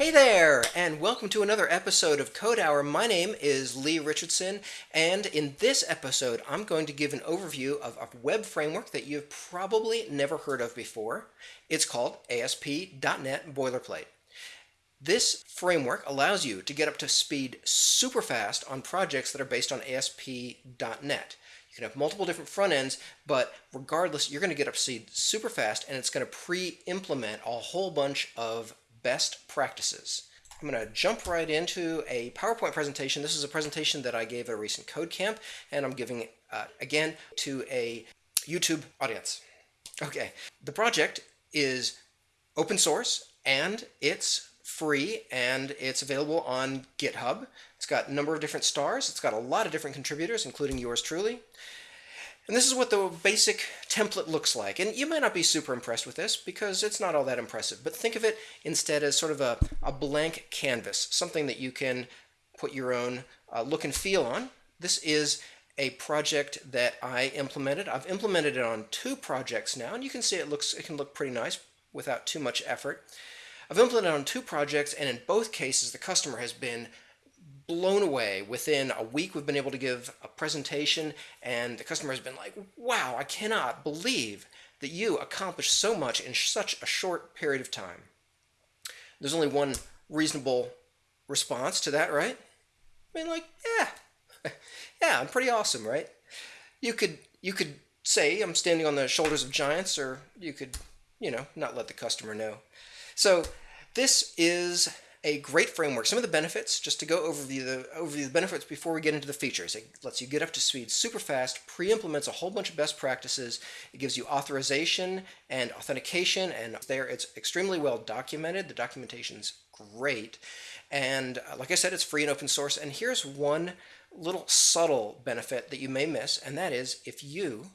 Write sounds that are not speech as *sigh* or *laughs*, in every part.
Hey there, and welcome to another episode of Code Hour. My name is Lee Richardson, and in this episode, I'm going to give an overview of a web framework that you've probably never heard of before. It's called ASP.NET Boilerplate. This framework allows you to get up to speed super fast on projects that are based on ASP.NET. You can have multiple different front ends, but regardless, you're going to get up to speed super fast, and it's going to pre-implement a whole bunch of best practices. I'm going to jump right into a PowerPoint presentation. This is a presentation that I gave at a recent code camp, and I'm giving uh, again to a YouTube audience. Okay, the project is open source and it's free and it's available on GitHub. It's got a number of different stars. It's got a lot of different contributors, including yours truly. And this is what the basic template looks like. And you might not be super impressed with this because it's not all that impressive, but think of it instead as sort of a, a blank canvas, something that you can put your own uh, look and feel on. This is a project that I implemented. I've implemented it on two projects now, and you can see it looks it can look pretty nice without too much effort. I've implemented on two projects, and in both cases, the customer has been blown away. Within a week, we've been able to give a presentation, and the customer has been like, wow, I cannot believe that you accomplished so much in such a short period of time. There's only one reasonable response to that, right? I mean, like, yeah, *laughs* yeah, I'm pretty awesome, right? You could, you could say I'm standing on the shoulders of giants, or you could, you know, not let the customer know. So this is a great framework. Some of the benefits, just to go over the, overview the benefits before we get into the features. It lets you get up to speed super fast, pre-implements a whole bunch of best practices. It gives you authorization and authentication, and there it's extremely well documented. The documentation's great. And uh, like I said, it's free and open source. And here's one little subtle benefit that you may miss, and that is if you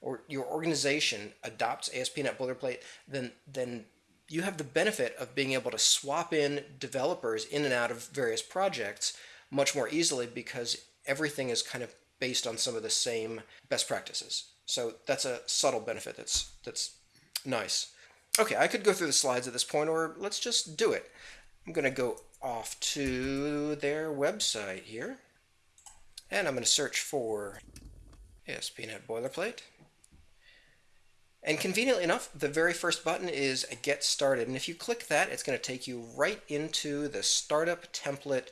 or your organization adopts ASP.NET Boilerplate, then then you have the benefit of being able to swap in developers in and out of various projects much more easily because everything is kind of based on some of the same best practices. So that's a subtle benefit that's that's nice. Okay, I could go through the slides at this point, or let's just do it. I'm going to go off to their website here, and I'm going to search for ASP.NET Boilerplate. And conveniently enough, the very first button is Get Started. And if you click that, it's going to take you right into the Startup Template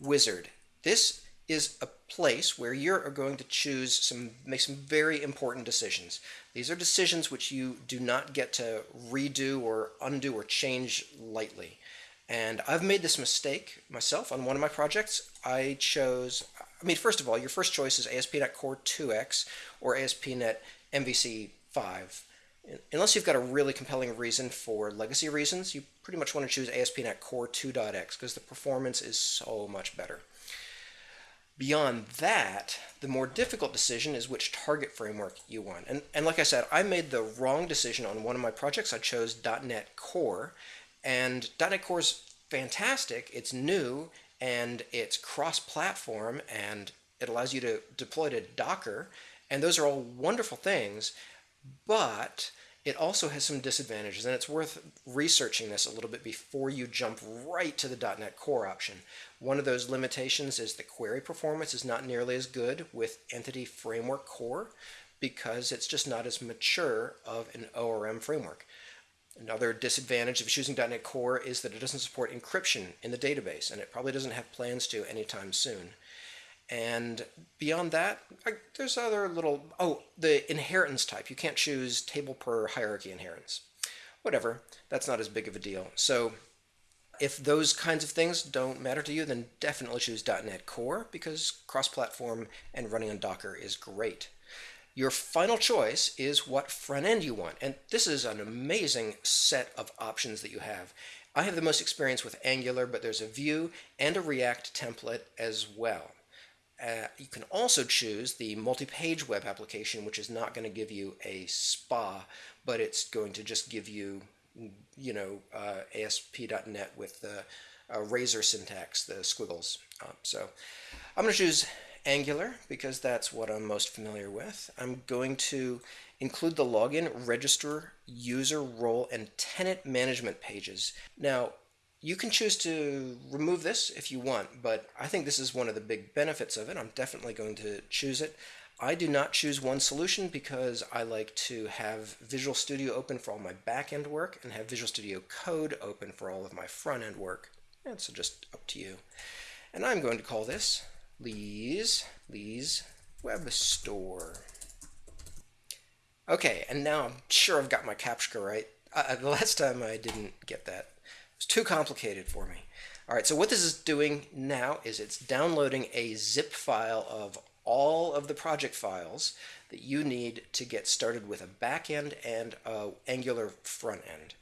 Wizard. This is a place where you're going to choose some, make some very important decisions. These are decisions which you do not get to redo or undo or change lightly. And I've made this mistake myself on one of my projects. I chose, I mean, first of all, your first choice is ASP.NET Core 2X or ASP.NET MVC 5 unless you've got a really compelling reason for legacy reasons, you pretty much want to choose ASP.NET Core 2.x because the performance is so much better. Beyond that, the more difficult decision is which target framework you want. And, and like I said, I made the wrong decision on one of my projects. I chose .NET Core, and .NET Core is fantastic. It's new, and it's cross-platform, and it allows you to deploy to Docker, and those are all wonderful things, but it also has some disadvantages, and it's worth researching this a little bit before you jump right to the .NET Core option. One of those limitations is the query performance is not nearly as good with Entity Framework Core because it's just not as mature of an ORM framework. Another disadvantage of choosing .NET Core is that it doesn't support encryption in the database, and it probably doesn't have plans to anytime soon. And beyond that, I, there's other little, oh, the inheritance type. You can't choose table per hierarchy inheritance. Whatever, that's not as big of a deal. So if those kinds of things don't matter to you, then definitely choose .NET Core because cross-platform and running on Docker is great. Your final choice is what front end you want. And this is an amazing set of options that you have. I have the most experience with Angular, but there's a Vue and a React template as well. Uh, you can also choose the multi-page web application, which is not going to give you a SPA, but it's going to just give you, you know, uh, ASP.NET with the uh, Razor syntax, the squiggles. Um, so I'm going to choose Angular because that's what I'm most familiar with. I'm going to include the login, register, user role, and tenant management pages. Now, you can choose to remove this if you want, but I think this is one of the big benefits of it. I'm definitely going to choose it. I do not choose one solution because I like to have Visual Studio open for all my back-end work and have Visual Studio Code open for all of my front-end work. And so just up to you. And I'm going to call this Lee's, Lee's Web Store. Okay, and now I'm sure I've got my CAPTCHA right. Uh, the last time I didn't get that. It was too complicated for me. All right, so what this is doing now is it's downloading a zip file of all of the project files that you need to get started with a back end and a Angular front end.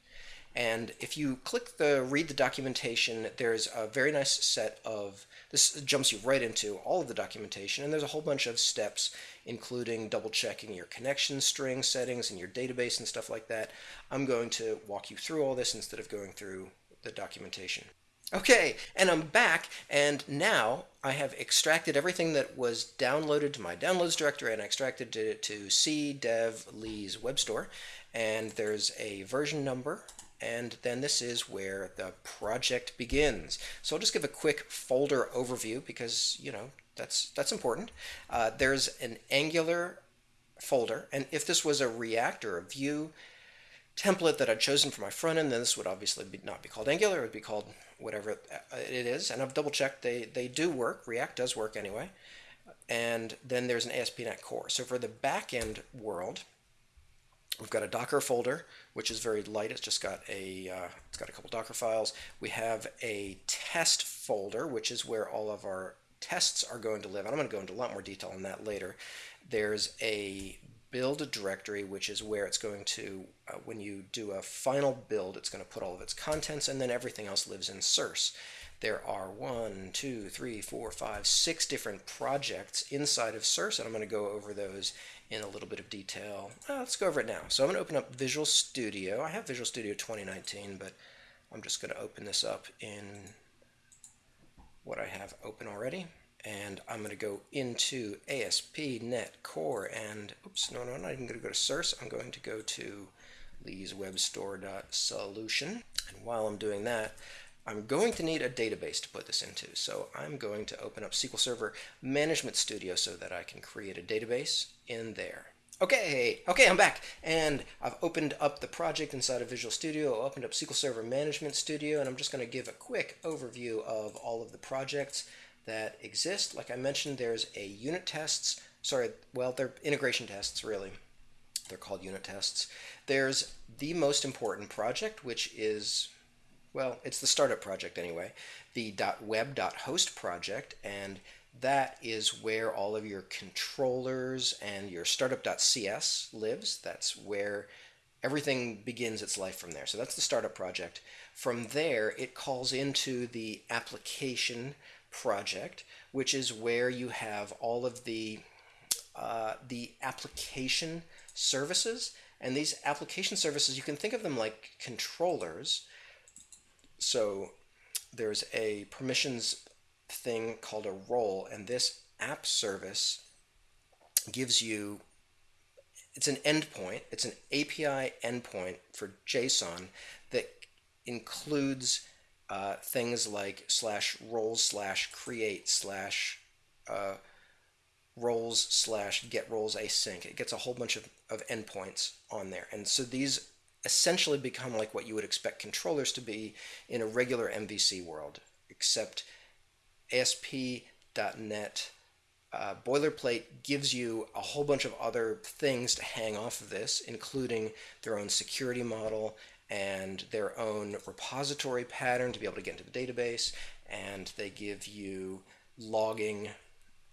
And if you click the read the documentation, there's a very nice set of, this jumps you right into all of the documentation, and there's a whole bunch of steps, including double checking your connection string settings and your database and stuff like that. I'm going to walk you through all this instead of going through the documentation. Okay, and I'm back, and now I have extracted everything that was downloaded to my downloads directory and extracted it to C dev Lee's web store. And there's a version number, and then this is where the project begins. So I'll just give a quick folder overview because, you know, that's, that's important. Uh, there's an Angular folder, and if this was a React or a Vue template that I'd chosen for my front end, then this would obviously be, not be called Angular, it would be called whatever it is, and I've double checked they, they do work. React does work anyway. And then there's an ASP.NET Core. So for the backend world, we've got a Docker folder, which is very light. It's just got a uh, it's got a couple Docker files. We have a test folder, which is where all of our tests are going to live. And I'm going to go into a lot more detail on that later. There's a build a directory, which is where it's going to, uh, when you do a final build, it's going to put all of its contents, and then everything else lives in source. There are one, two, three, four, five, six different projects inside of source, and I'm going to go over those in a little bit of detail. Uh, let's go over it now. So I'm going to open up Visual Studio. I have Visual Studio 2019, but I'm just going to open this up in what I have open already and I'm going to go into ASP.NET Core and, oops, no, no, I'm not even going to go to source. I'm going to go to leeswebstore.solution. And while I'm doing that, I'm going to need a database to put this into. So I'm going to open up SQL Server Management Studio so that I can create a database in there. Okay, okay, I'm back, and I've opened up the project inside of Visual Studio, opened up SQL Server Management Studio, and I'm just going to give a quick overview of all of the projects that exist. Like I mentioned, there's a unit tests, sorry, well, they're integration tests, really. They're called unit tests. There's the most important project, which is, well, it's the startup project anyway, the .web.host project, and that is where all of your controllers and your startup.cs lives. That's where everything begins its life from there. So that's the startup project. From there, it calls into the application project, which is where you have all of the uh, the application services. And these application services, you can think of them like controllers. So there's a permissions thing called a role, and this app service gives you it's an endpoint, it's an API endpoint for JSON that includes uh, things like slash roles slash create slash uh, roles slash get roles async. It gets a whole bunch of, of endpoints on there. And so these essentially become like what you would expect controllers to be in a regular MVC world, except ASP.NET uh, boilerplate gives you a whole bunch of other things to hang off of this, including their own security model and their own repository pattern to be able to get into the database, and they give you logging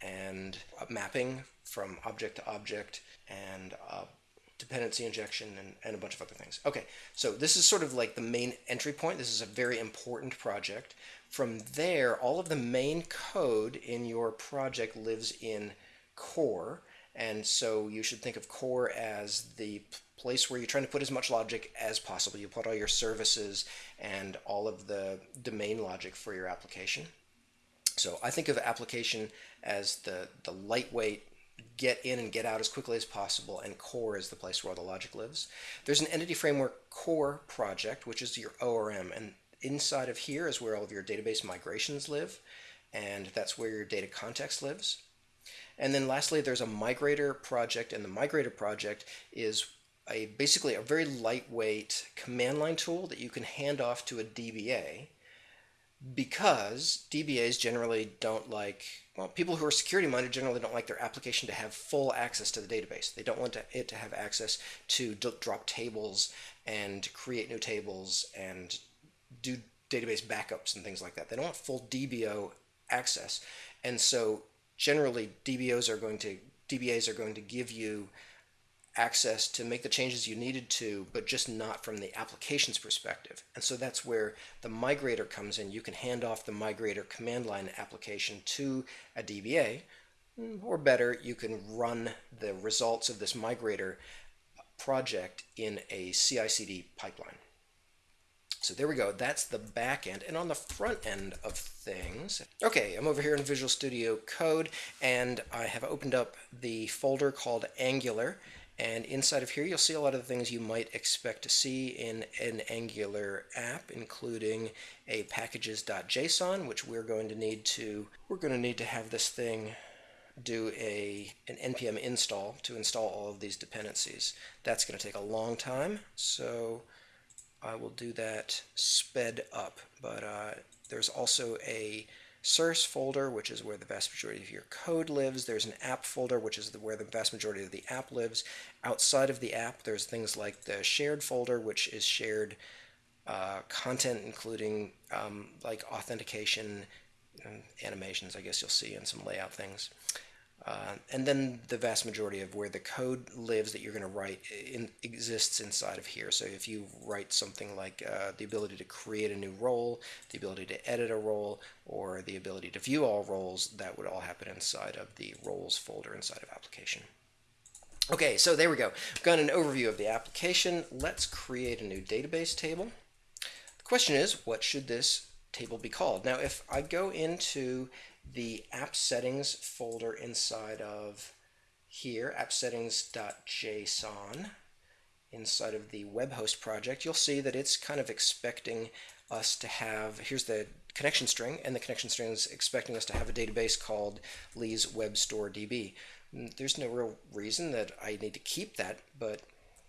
and mapping from object to object and uh, dependency injection and, and a bunch of other things. Okay, so this is sort of like the main entry point. This is a very important project. From there, all of the main code in your project lives in core, and so you should think of core as the place where you're trying to put as much logic as possible. You put all your services and all of the domain logic for your application. So I think of application as the, the lightweight get in and get out as quickly as possible, and core is the place where all the logic lives. There's an entity framework core project, which is your ORM, and inside of here is where all of your database migrations live, and that's where your data context lives. And then lastly, there's a migrator project, and the migrator project is a basically a very lightweight command line tool that you can hand off to a DBA because DBAs generally don't like, well, people who are security minded generally don't like their application to have full access to the database. They don't want to, it to have access to drop tables and create new tables and do database backups and things like that. They don't want full DBO access. And so generally DBOs are going to DBAs are going to give you access to make the changes you needed to, but just not from the application's perspective. And so that's where the migrator comes in. You can hand off the migrator command line application to a DBA, or better, you can run the results of this migrator project in a CI/CD pipeline. So there we go, that's the back end. And on the front end of things, okay, I'm over here in Visual Studio Code, and I have opened up the folder called Angular, and inside of here, you'll see a lot of the things you might expect to see in an Angular app, including a packages.json, which we're going to need to, we're going to need to have this thing do a an npm install to install all of these dependencies. That's going to take a long time, so I will do that sped up. But uh, there's also a source folder, which is where the vast majority of your code lives. There's an app folder, which is where the vast majority of the app lives. Outside of the app, there's things like the shared folder, which is shared uh, content, including um, like authentication, animations, I guess you'll see, and some layout things. Uh, and then the vast majority of where the code lives that you're going to write in, exists inside of here. So if you write something like uh, the ability to create a new role, the ability to edit a role, or the ability to view all roles, that would all happen inside of the roles folder inside of application. Okay, so there we go. We've got an overview of the application. Let's create a new database table. The question is, what should this table be called? Now, if I go into the app settings folder inside of here, appsettings.json, inside of the web host project, you'll see that it's kind of expecting us to have, here's the connection string, and the connection string is expecting us to have a database called Lee's Web Store DB. Mm, there's no real reason that I need to keep that, but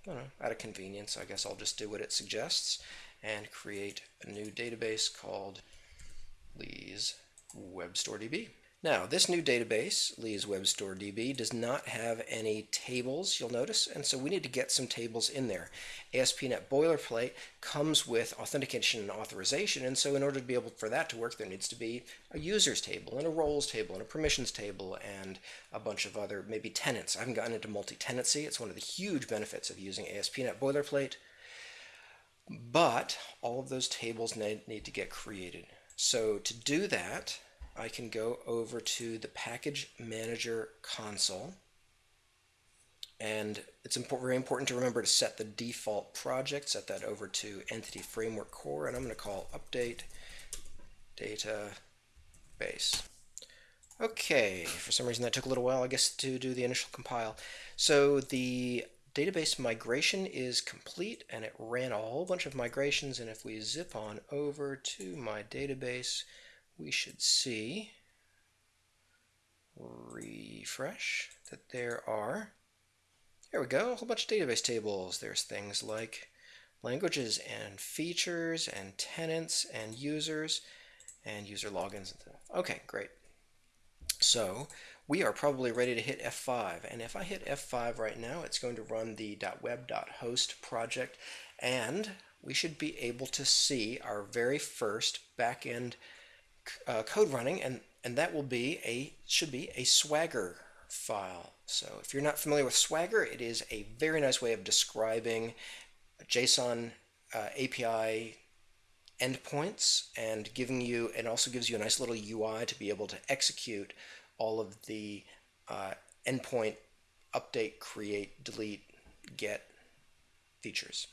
know, out of convenience, I guess I'll just do what it suggests and create a new database called Lee's WebStoreDB. Now, this new database, Lee's WebStoreDB, does not have any tables, you'll notice, and so we need to get some tables in there. ASP.NET Boilerplate comes with authentication and authorization, and so in order to be able for that to work, there needs to be a users table, and a roles table, and a permissions table, and a bunch of other, maybe tenants. I haven't gotten into multi-tenancy. It's one of the huge benefits of using ASP.NET Boilerplate. But all of those tables need, need to get created. So to do that, I can go over to the Package Manager console. And it's important, very important to remember to set the default project, set that over to Entity Framework Core, and I'm going to call Update Database. Okay, for some reason that took a little while, I guess, to do the initial compile. So the database migration is complete and it ran a whole bunch of migrations and if we zip on over to my database we should see refresh that there are there we go a whole bunch of database tables. There's things like languages and features and tenants and users and user logins okay great. So we are probably ready to hit F5. And if I hit F5 right now, it's going to run the .web.host project, and we should be able to see our very first backend uh, code running, and, and that will be a should be a Swagger file. So if you're not familiar with Swagger, it is a very nice way of describing JSON uh, API endpoints and giving you, and also gives you a nice little UI to be able to execute all of the uh, endpoint update, create, delete, get features.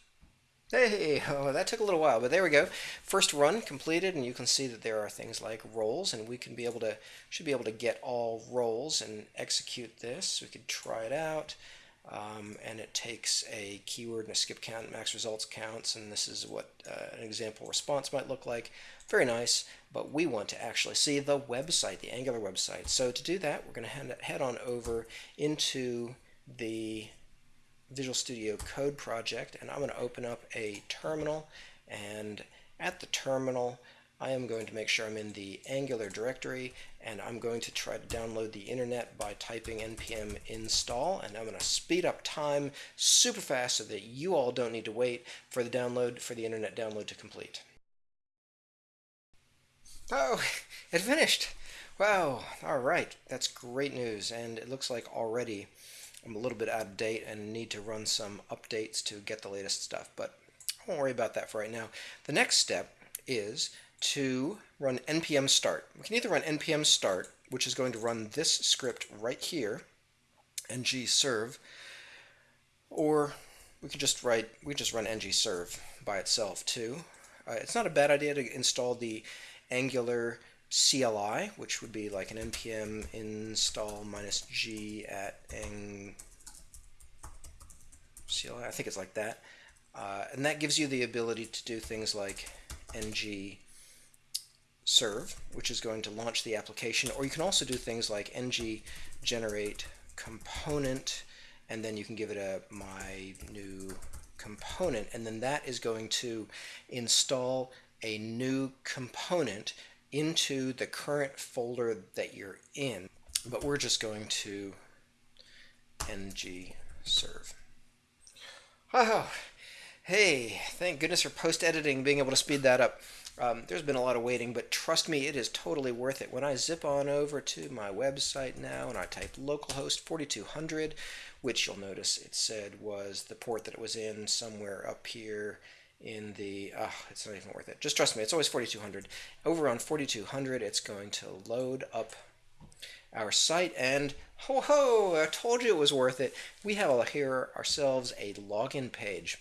Hey, oh, that took a little while, but there we go. First run completed, and you can see that there are things like roles, and we can be able to, should be able to get all roles and execute this. We could try it out, um, and it takes a keyword and a skip count, max results counts, and this is what uh, an example response might look like. Very nice, but we want to actually see the website, the Angular website. So to do that, we're going to head on over into the Visual Studio Code project, and I'm going to open up a terminal, and at the terminal, I am going to make sure I'm in the Angular directory and I'm going to try to download the internet by typing npm install and I'm going to speed up time super fast so that you all don't need to wait for the download for the internet download to complete. Oh, *laughs* it finished! Wow, alright, that's great news and it looks like already I'm a little bit out of date and need to run some updates to get the latest stuff, but I won't worry about that for right now. The next step is to run npm start. We can either run npm start, which is going to run this script right here, ng serve, or we could just write, we just run ng serve by itself too. Uh, it's not a bad idea to install the Angular CLI, which would be like an npm install minus g at ang CLI. I think it's like that. Uh, and that gives you the ability to do things like ng serve, which is going to launch the application, or you can also do things like ng generate component, and then you can give it a my new component, and then that is going to install a new component into the current folder that you're in. But we're just going to ng serve. Oh, hey, thank goodness for post-editing, being able to speed that up. Um, there's been a lot of waiting, but trust me, it is totally worth it. When I zip on over to my website now and I type localhost 4200, which you'll notice it said was the port that it was in somewhere up here in the, oh, it's not even worth it. Just trust me, it's always 4200. Over on 4200, it's going to load up our site and ho ho, I told you it was worth it. We have here ourselves a login page.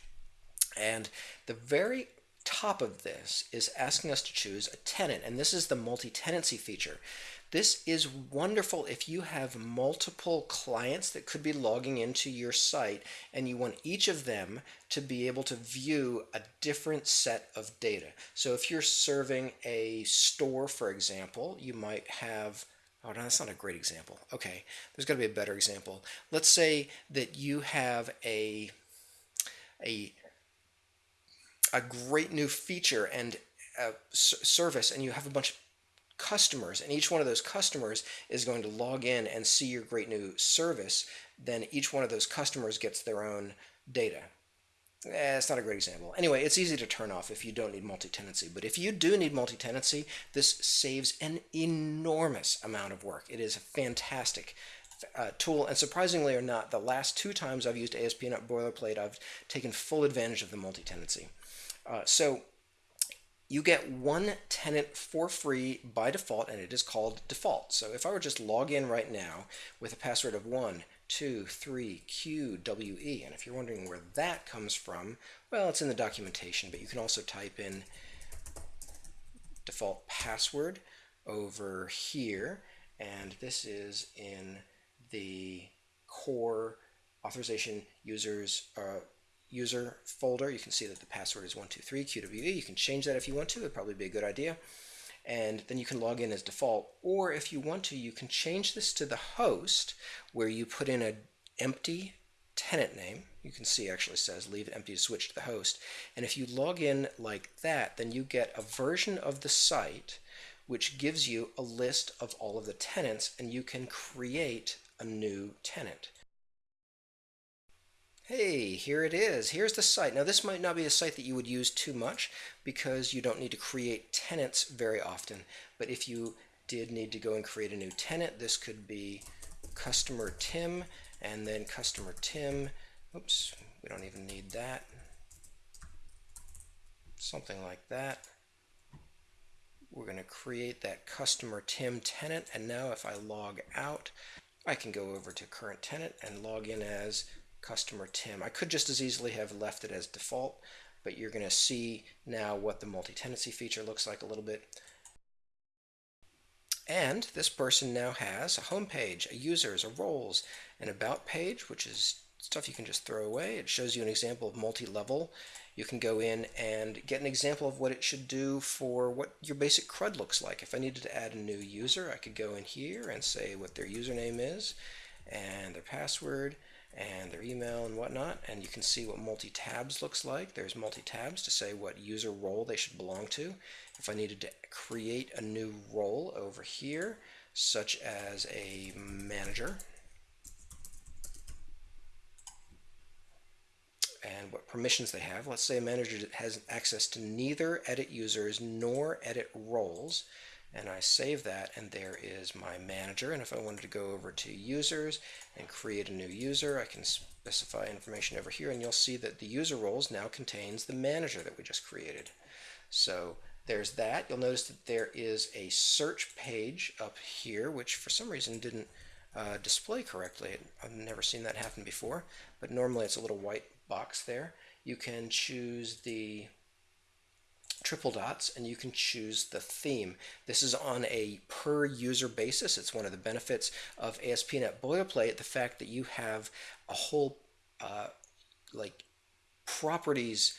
And the very top of this is asking us to choose a tenant, and this is the multi-tenancy feature. This is wonderful if you have multiple clients that could be logging into your site and you want each of them to be able to view a different set of data. So if you're serving a store, for example, you might have Oh, no, that's not a great example. Okay, there's got to be a better example. Let's say that you have a a a great new feature and service and you have a bunch of customers and each one of those customers is going to log in and see your great new service then each one of those customers gets their own data. Eh, it's not a great example. Anyway it's easy to turn off if you don't need multi-tenancy but if you do need multi-tenancy this saves an enormous amount of work. It is a fantastic uh, tool and surprisingly or not the last two times I've used ASP.NET Boilerplate I've taken full advantage of the multi-tenancy. Uh, so you get one tenant for free by default, and it is called default. So if I were just log in right now with a password of 1, 2, 3, QWE, and if you're wondering where that comes from, well, it's in the documentation, but you can also type in default password over here, and this is in the core authorization users uh, user folder. You can see that the password is 123 QWE. You can change that if you want to. It'd probably be a good idea. And then you can log in as default. Or if you want to, you can change this to the host where you put in an empty tenant name. You can see actually says leave empty to switch to the host. And if you log in like that, then you get a version of the site which gives you a list of all of the tenants and you can create a new tenant hey, here it is. Here's the site. Now, this might not be a site that you would use too much because you don't need to create tenants very often. But if you did need to go and create a new tenant, this could be customer Tim and then customer Tim. Oops, we don't even need that. Something like that. We're going to create that customer Tim tenant. And now if I log out, I can go over to current tenant and log in as customer Tim. I could just as easily have left it as default, but you're going to see now what the multi-tenancy feature looks like a little bit. And this person now has a home page, a users, a roles, an about page, which is stuff you can just throw away. It shows you an example of multi-level. You can go in and get an example of what it should do for what your basic CRUD looks like. If I needed to add a new user, I could go in here and say what their username is and their password and their email and whatnot and you can see what multi-tabs looks like. There's multi-tabs to say what user role they should belong to. If I needed to create a new role over here such as a manager and what permissions they have. Let's say a manager has access to neither edit users nor edit roles and I save that and there is my manager. And if I wanted to go over to users and create a new user I can specify information over here and you'll see that the user roles now contains the manager that we just created. So there's that. You'll notice that there is a search page up here which for some reason didn't uh, display correctly. I've never seen that happen before but normally it's a little white box there. You can choose the triple dots and you can choose the theme. This is on a per user basis. It's one of the benefits of ASP.NET Boilerplate, the fact that you have a whole uh, like properties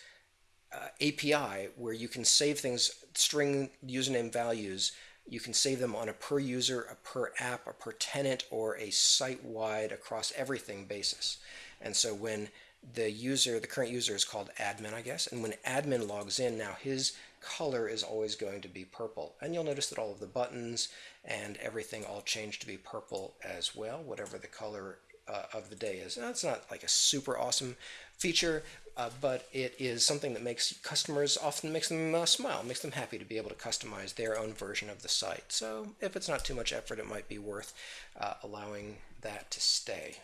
uh, API where you can save things, string username values, you can save them on a per user, a per app, a per tenant, or a site-wide across everything basis. And so when the user, the current user is called admin, I guess, and when admin logs in, now his color is always going to be purple. And you'll notice that all of the buttons and everything all change to be purple as well, whatever the color uh, of the day is. It's not like a super awesome feature, uh, but it is something that makes customers often makes them uh, smile, makes them happy to be able to customize their own version of the site. So if it's not too much effort, it might be worth uh, allowing that to stay.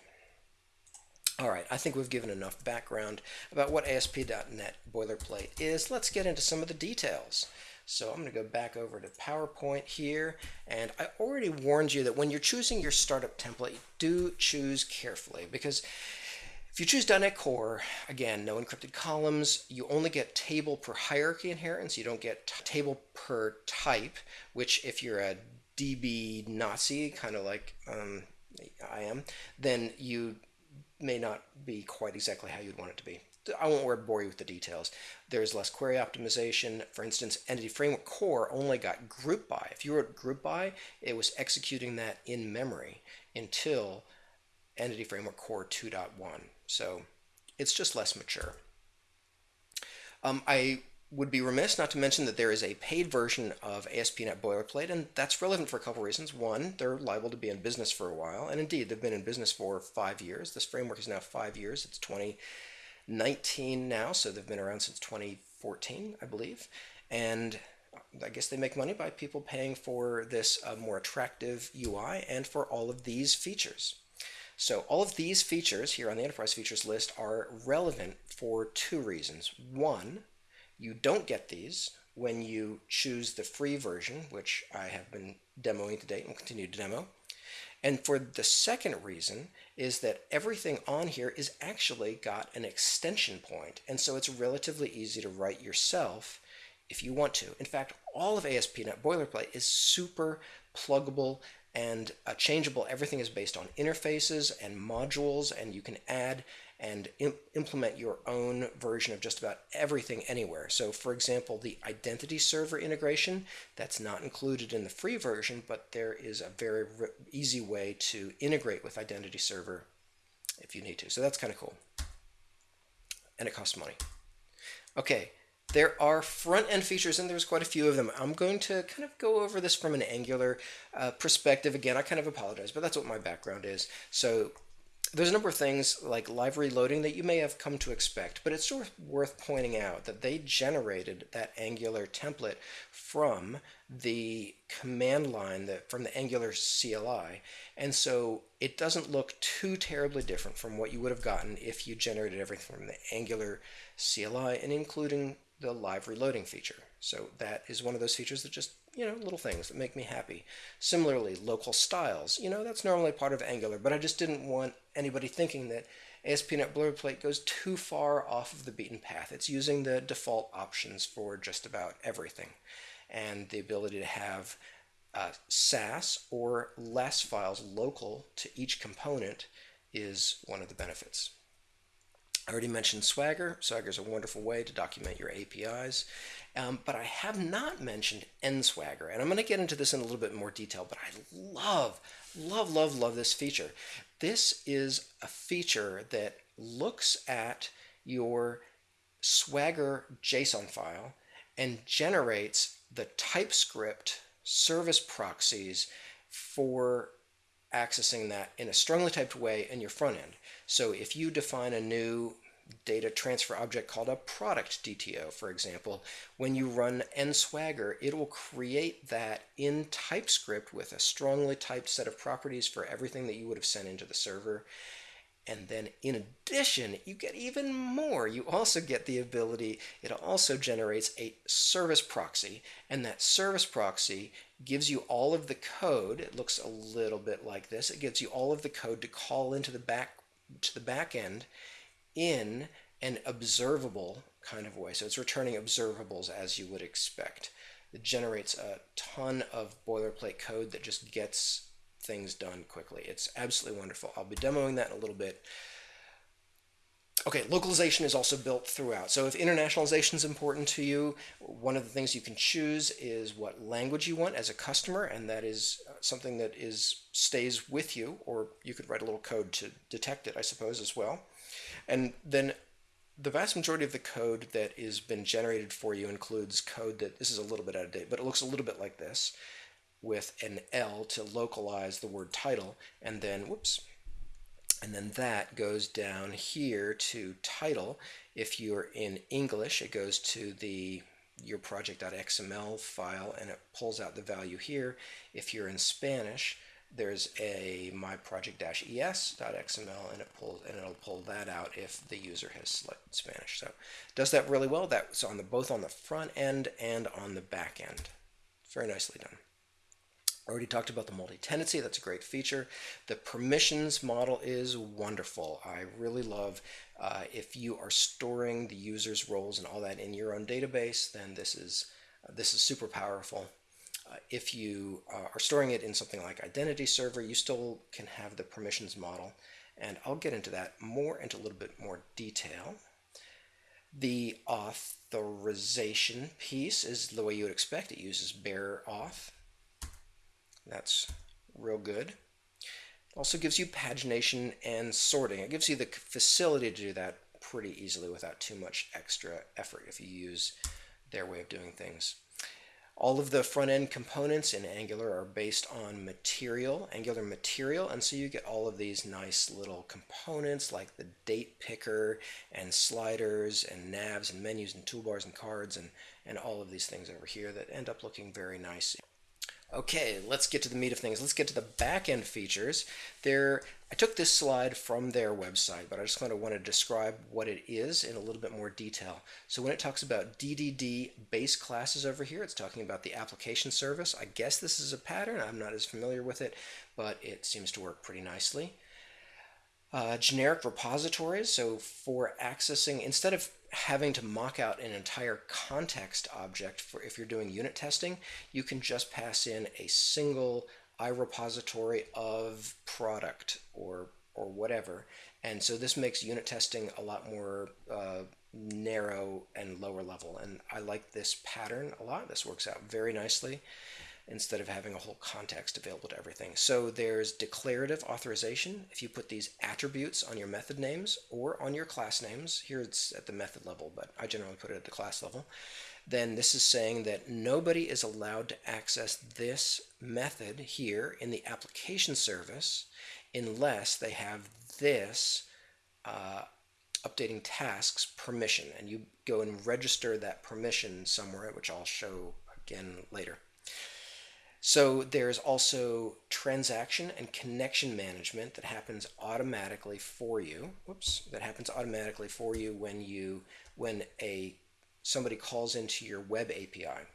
All right, I think we've given enough background about what ASP.NET boilerplate is. Let's get into some of the details. So I'm going to go back over to PowerPoint here, and I already warned you that when you're choosing your startup template, do choose carefully because if you choose .NET Core, again, no encrypted columns, you only get table per hierarchy inheritance, you don't get table per type, which if you're a DB Nazi, kind of like um, I am, then you may not be quite exactly how you'd want it to be. I won't bore you with the details. There's less query optimization. For instance, Entity Framework Core only got group by. If you wrote group by, it was executing that in memory until Entity Framework Core 2.1. So it's just less mature. Um, I would be remiss not to mention that there is a paid version of ASP.NET Boilerplate, and that's relevant for a couple reasons. One, they're liable to be in business for a while, and indeed, they've been in business for five years. This framework is now five years. It's 2019 now, so they've been around since 2014, I believe. And I guess they make money by people paying for this uh, more attractive UI and for all of these features. So all of these features here on the enterprise features list are relevant for two reasons. One, you don't get these when you choose the free version, which I have been demoing today and will continue to demo. And for the second reason is that everything on here is actually got an extension point, and so it's relatively easy to write yourself if you want to. In fact, all of ASP.NET Boilerplate is super pluggable and uh, changeable. Everything is based on interfaces and modules, and you can add and implement your own version of just about everything anywhere. So for example, the identity server integration, that's not included in the free version, but there is a very easy way to integrate with identity server if you need to. So that's kind of cool. And it costs money. Okay, there are front-end features, and there's quite a few of them. I'm going to kind of go over this from an Angular uh, perspective. Again, I kind of apologize, but that's what my background is. So there's a number of things like live reloading that you may have come to expect, but it's sort of worth pointing out that they generated that Angular template from the command line that from the Angular CLI, and so it doesn't look too terribly different from what you would have gotten if you generated everything from the Angular CLI and including the live reloading feature. So that is one of those features that just you know, little things that make me happy. Similarly, local styles, you know, that's normally part of Angular, but I just didn't want anybody thinking that ASP.NET Boilerplate goes too far off of the beaten path. It's using the default options for just about everything. And the ability to have uh, Sass or less files local to each component is one of the benefits. I already mentioned Swagger. Swagger is a wonderful way to document your APIs. Um, but I have not mentioned NSwagger, and I'm going to get into this in a little bit more detail, but I love, love, love, love this feature. This is a feature that looks at your Swagger JSON file and generates the TypeScript service proxies for accessing that in a strongly typed way in your front end. So if you define a new data transfer object called a product DTO, for example, when you run nswagger, it will create that in TypeScript with a strongly typed set of properties for everything that you would have sent into the server. And then in addition, you get even more. You also get the ability, it also generates a service proxy, and that service proxy gives you all of the code. It looks a little bit like this. It gives you all of the code to call into the back to the back end in an observable kind of way. So it's returning observables as you would expect. It generates a ton of boilerplate code that just gets things done quickly. It's absolutely wonderful. I'll be demoing that in a little bit. Okay, localization is also built throughout. So if internationalization is important to you, one of the things you can choose is what language you want as a customer, and that is uh, something that is stays with you, or you could write a little code to detect it, I suppose, as well. And then the vast majority of the code that has been generated for you includes code that, this is a little bit out of date, but it looks a little bit like this with an L to localize the word title, and then, whoops, and then that goes down here to title. If you're in English, it goes to the your project.xml file and it pulls out the value here. If you're in Spanish, there's a myproject-es.xml and it pulls and it'll pull that out if the user has selected Spanish. So does that really well. That's on the both on the front end and on the back end. Very nicely done. Already talked about the multi-tenancy, that's a great feature. The permissions model is wonderful. I really love uh, if you are storing the user's roles and all that in your own database, then this is, uh, this is super powerful. Uh, if you uh, are storing it in something like Identity Server, you still can have the permissions model. And I'll get into that more into a little bit more detail. The authorization piece is the way you would expect. It uses bearer auth. That's real good. Also gives you pagination and sorting. It gives you the facility to do that pretty easily without too much extra effort if you use their way of doing things. All of the front-end components in Angular are based on material, Angular material, and so you get all of these nice little components like the date picker and sliders and navs and menus and toolbars and cards and, and all of these things over here that end up looking very nice. Okay, let's get to the meat of things. Let's get to the back-end features. There, I took this slide from their website, but I just kind of want to describe what it is in a little bit more detail. So when it talks about DDD base classes over here, it's talking about the application service. I guess this is a pattern. I'm not as familiar with it, but it seems to work pretty nicely. Uh, generic repositories, so for accessing, instead of having to mock out an entire context object for if you're doing unit testing, you can just pass in a single IRepository of product or or whatever. And so this makes unit testing a lot more uh, narrow and lower level. And I like this pattern a lot. This works out very nicely instead of having a whole context available to everything. So there's declarative authorization. If you put these attributes on your method names or on your class names, here it's at the method level, but I generally put it at the class level, then this is saying that nobody is allowed to access this method here in the application service unless they have this uh, updating tasks permission. And you go and register that permission somewhere, which I'll show again later. So there's also transaction and connection management that happens automatically for you. Whoops, that happens automatically for you when you when a somebody calls into your web API.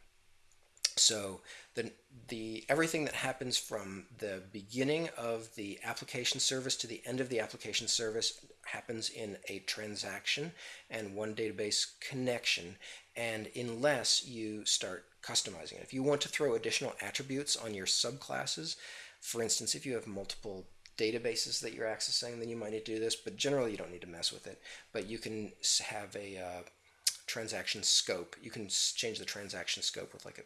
So the the everything that happens from the beginning of the application service to the end of the application service happens in a transaction and one database connection and unless you start customizing it. If you want to throw additional attributes on your subclasses, for instance, if you have multiple databases that you're accessing, then you might need to do this, but generally you don't need to mess with it. But you can have a uh, transaction scope. You can change the transaction scope with like a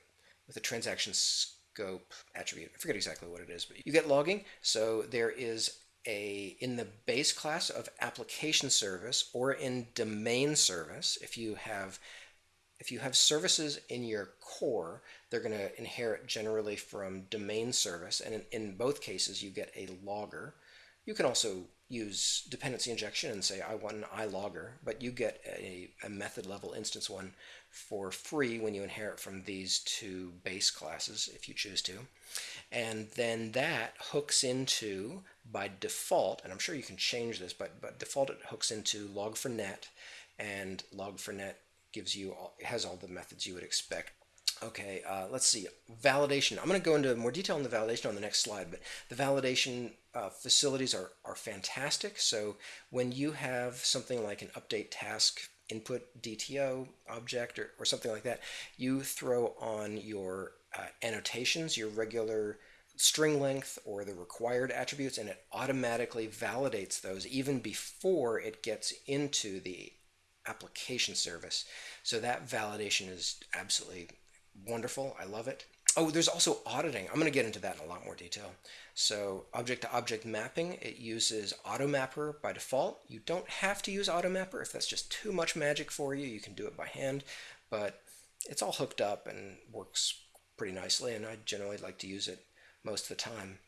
with a transaction scope attribute. I forget exactly what it is, but you get logging. So there is a in the base class of application service or in domain service, if you have if you have services in your core, they're going to inherit generally from domain service, and in, in, both cases you get a logger. You can also use dependency injection and say I want an ilogger, but you get a, a method level instance one for free when you inherit from these two base classes if you choose to. And then that hooks into, by default, and I'm sure you can change this, but, but default it hooks into log4net, and log4net gives you all, has all the methods you would expect. Okay, uh, let's see. Validation. I'm going to go into more detail on the validation on the next slide, but the validation uh, facilities are, are fantastic. So when you have something like an update task input DTO object or, or something like that, you throw on your uh, annotations, your regular string length or the required attributes, and it automatically validates those even before it gets into the application service. So that validation is absolutely wonderful. I love it. Oh, there's also auditing. I'm going to get into that in a lot more detail. So object-to-object mapping, it uses AutoMapper by default. You don't have to use AutoMapper. If that's just too much magic for you, you can do it by hand. But it's all hooked up and works pretty nicely, and I generally like to use it most of the time.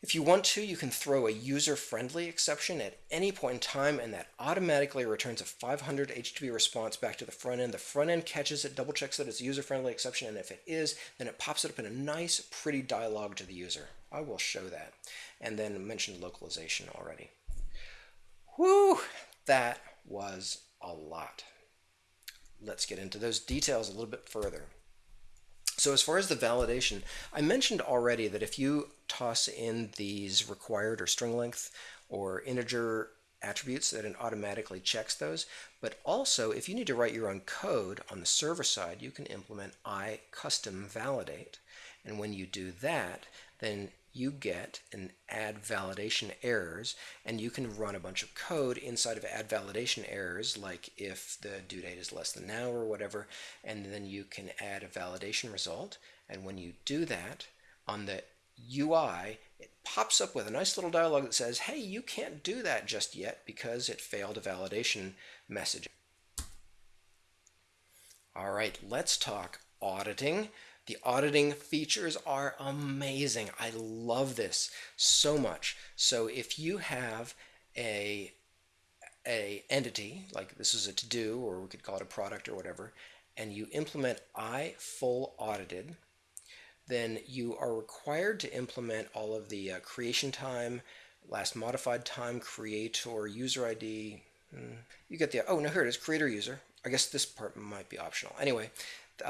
If you want to, you can throw a user-friendly exception at any point in time, and that automatically returns a 500 HTTP response back to the front end. The front end catches it, double checks that it's a user-friendly exception, and if it is, then it pops it up in a nice, pretty dialog to the user. I will show that. And then mentioned localization already. Whew, that was a lot. Let's get into those details a little bit further. So as far as the validation, I mentioned already that if you toss in these required or string length or integer attributes that it automatically checks those. But also, if you need to write your own code on the server side, you can implement i custom validate. And when you do that, then you get an add validation errors and you can run a bunch of code inside of add validation errors like if the due date is less than now or whatever and then you can add a validation result and when you do that on the UI it pops up with a nice little dialog that says hey you can't do that just yet because it failed a validation message. Alright let's talk auditing the auditing features are amazing. I love this so much. So if you have a a entity, like this is a to-do, or we could call it a product or whatever, and you implement I full audited, then you are required to implement all of the uh, creation time, last modified time, creator, user ID. Hmm, you get the, oh, no, here it is, creator user. I guess this part might be optional. Anyway,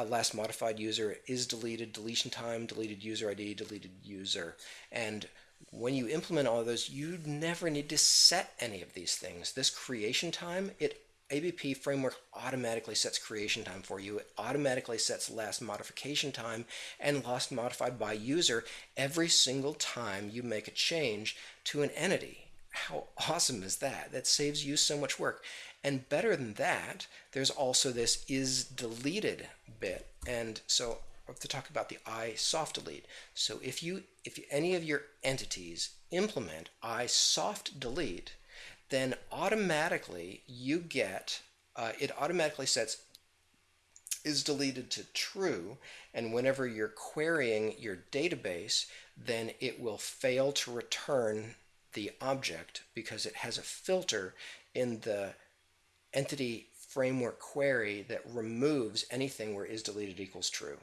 last modified user is deleted, deletion time, deleted user ID, deleted user. And when you implement all of those, you never need to set any of these things. This creation time, it ABP framework automatically sets creation time for you. It automatically sets last modification time and last modified by user every single time you make a change to an entity. How awesome is that? That saves you so much work. And better than that, there's also this is deleted bit. And so I have to talk about the I soft delete. So if you if any of your entities implement I soft delete, then automatically you get uh, it automatically sets is deleted to true and whenever you're querying your database then it will fail to return the object because it has a filter in the entity framework query that removes anything where is deleted equals true.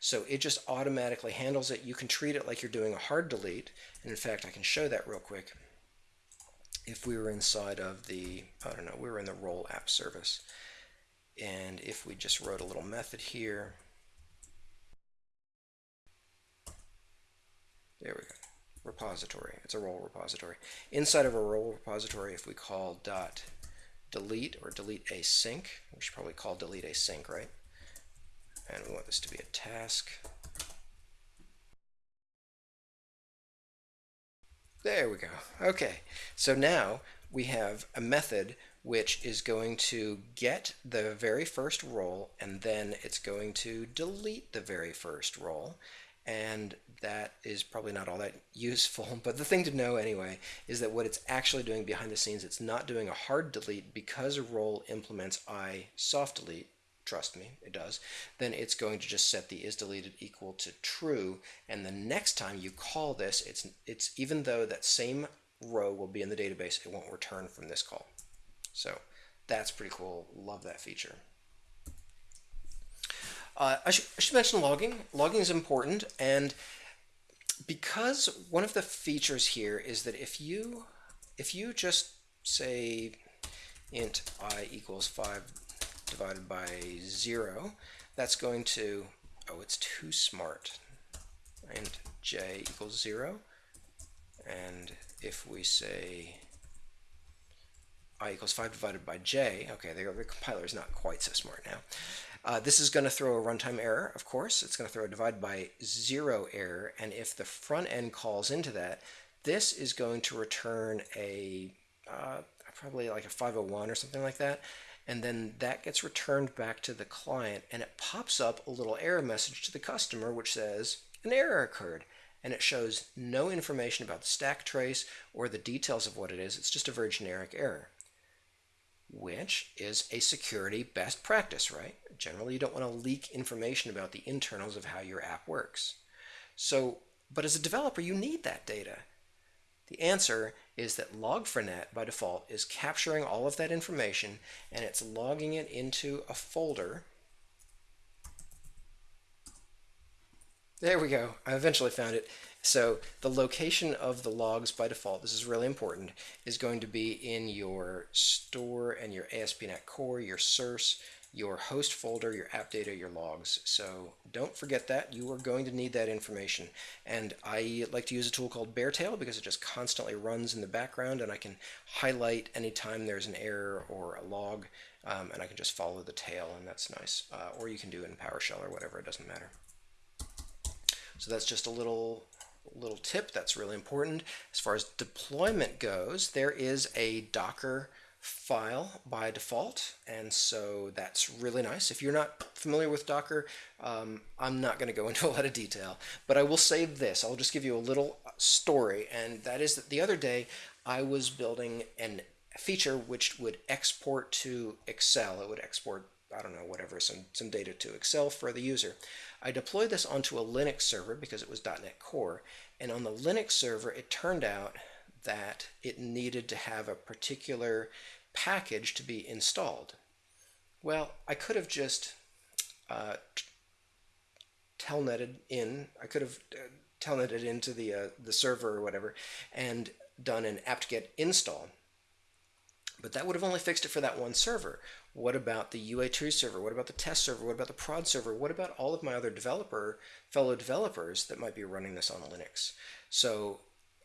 So it just automatically handles it. You can treat it like you're doing a hard delete. And in fact, I can show that real quick. If we were inside of the, I don't know, we were in the role app service. And if we just wrote a little method here, there we go, repository. It's a role repository. Inside of a role repository, if we call dot delete or delete async. We should probably call delete async, right? And we want this to be a task. There we go. Okay, so now we have a method which is going to get the very first role and then it's going to delete the very first role and that is probably not all that useful *laughs* but the thing to know anyway is that what it's actually doing behind the scenes it's not doing a hard delete because a role implements i soft delete trust me it does then it's going to just set the is deleted equal to true. And the next time you call this it's it's even though that same row will be in the database it won't return from this call. So that's pretty cool. Love that feature uh, I, sh I should mention logging logging is important and because one of the features here is that if you if you just say int i equals 5 divided by 0, that's going to, oh, it's too smart. And j equals 0. And if we say i equals 5 divided by j, okay, the, the compiler is not quite so smart now. Uh, this is going to throw a runtime error, of course. It's going to throw a divide by 0 error, and if the front end calls into that, this is going to return a uh, probably like a 501 or something like that. And then that gets returned back to the client and it pops up a little error message to the customer which says an error occurred. And it shows no information about the stack trace or the details of what it is. It's just a very generic error which is a security best practice right generally you don't want to leak information about the internals of how your app works so but as a developer you need that data the answer is that Log4net by default is capturing all of that information and it's logging it into a folder. There we go. I eventually found it. So the location of the logs by default, this is really important, is going to be in your store and your ASP.NET Core, your source, your host folder, your app data, your logs. So don't forget that. You are going to need that information. And I like to use a tool called BareTail because it just constantly runs in the background and I can highlight anytime there's an error or a log um, and I can just follow the tail and that's nice. Uh, or you can do it in PowerShell or whatever, it doesn't matter. So that's just a little little tip that's really important. As far as deployment goes, there is a Docker file by default and so that's really nice. If you're not familiar with Docker um, I'm not going to go *laughs* into a lot of detail but I will say this. I'll just give you a little story and that is that the other day I was building an feature which would export to Excel. It would export I don't know whatever some some data to Excel for the user I deployed this onto a Linux server because it was .NET Core and on the Linux server it turned out that it needed to have a particular package to be installed. Well, I could have just uh, telnetted in, I could have uh, telnetted into the, uh, the server or whatever and done an apt-get install. But that would have only fixed it for that one server. What about the UAT server? What about the test server? What about the prod server? What about all of my other developer, fellow developers that might be running this on Linux? So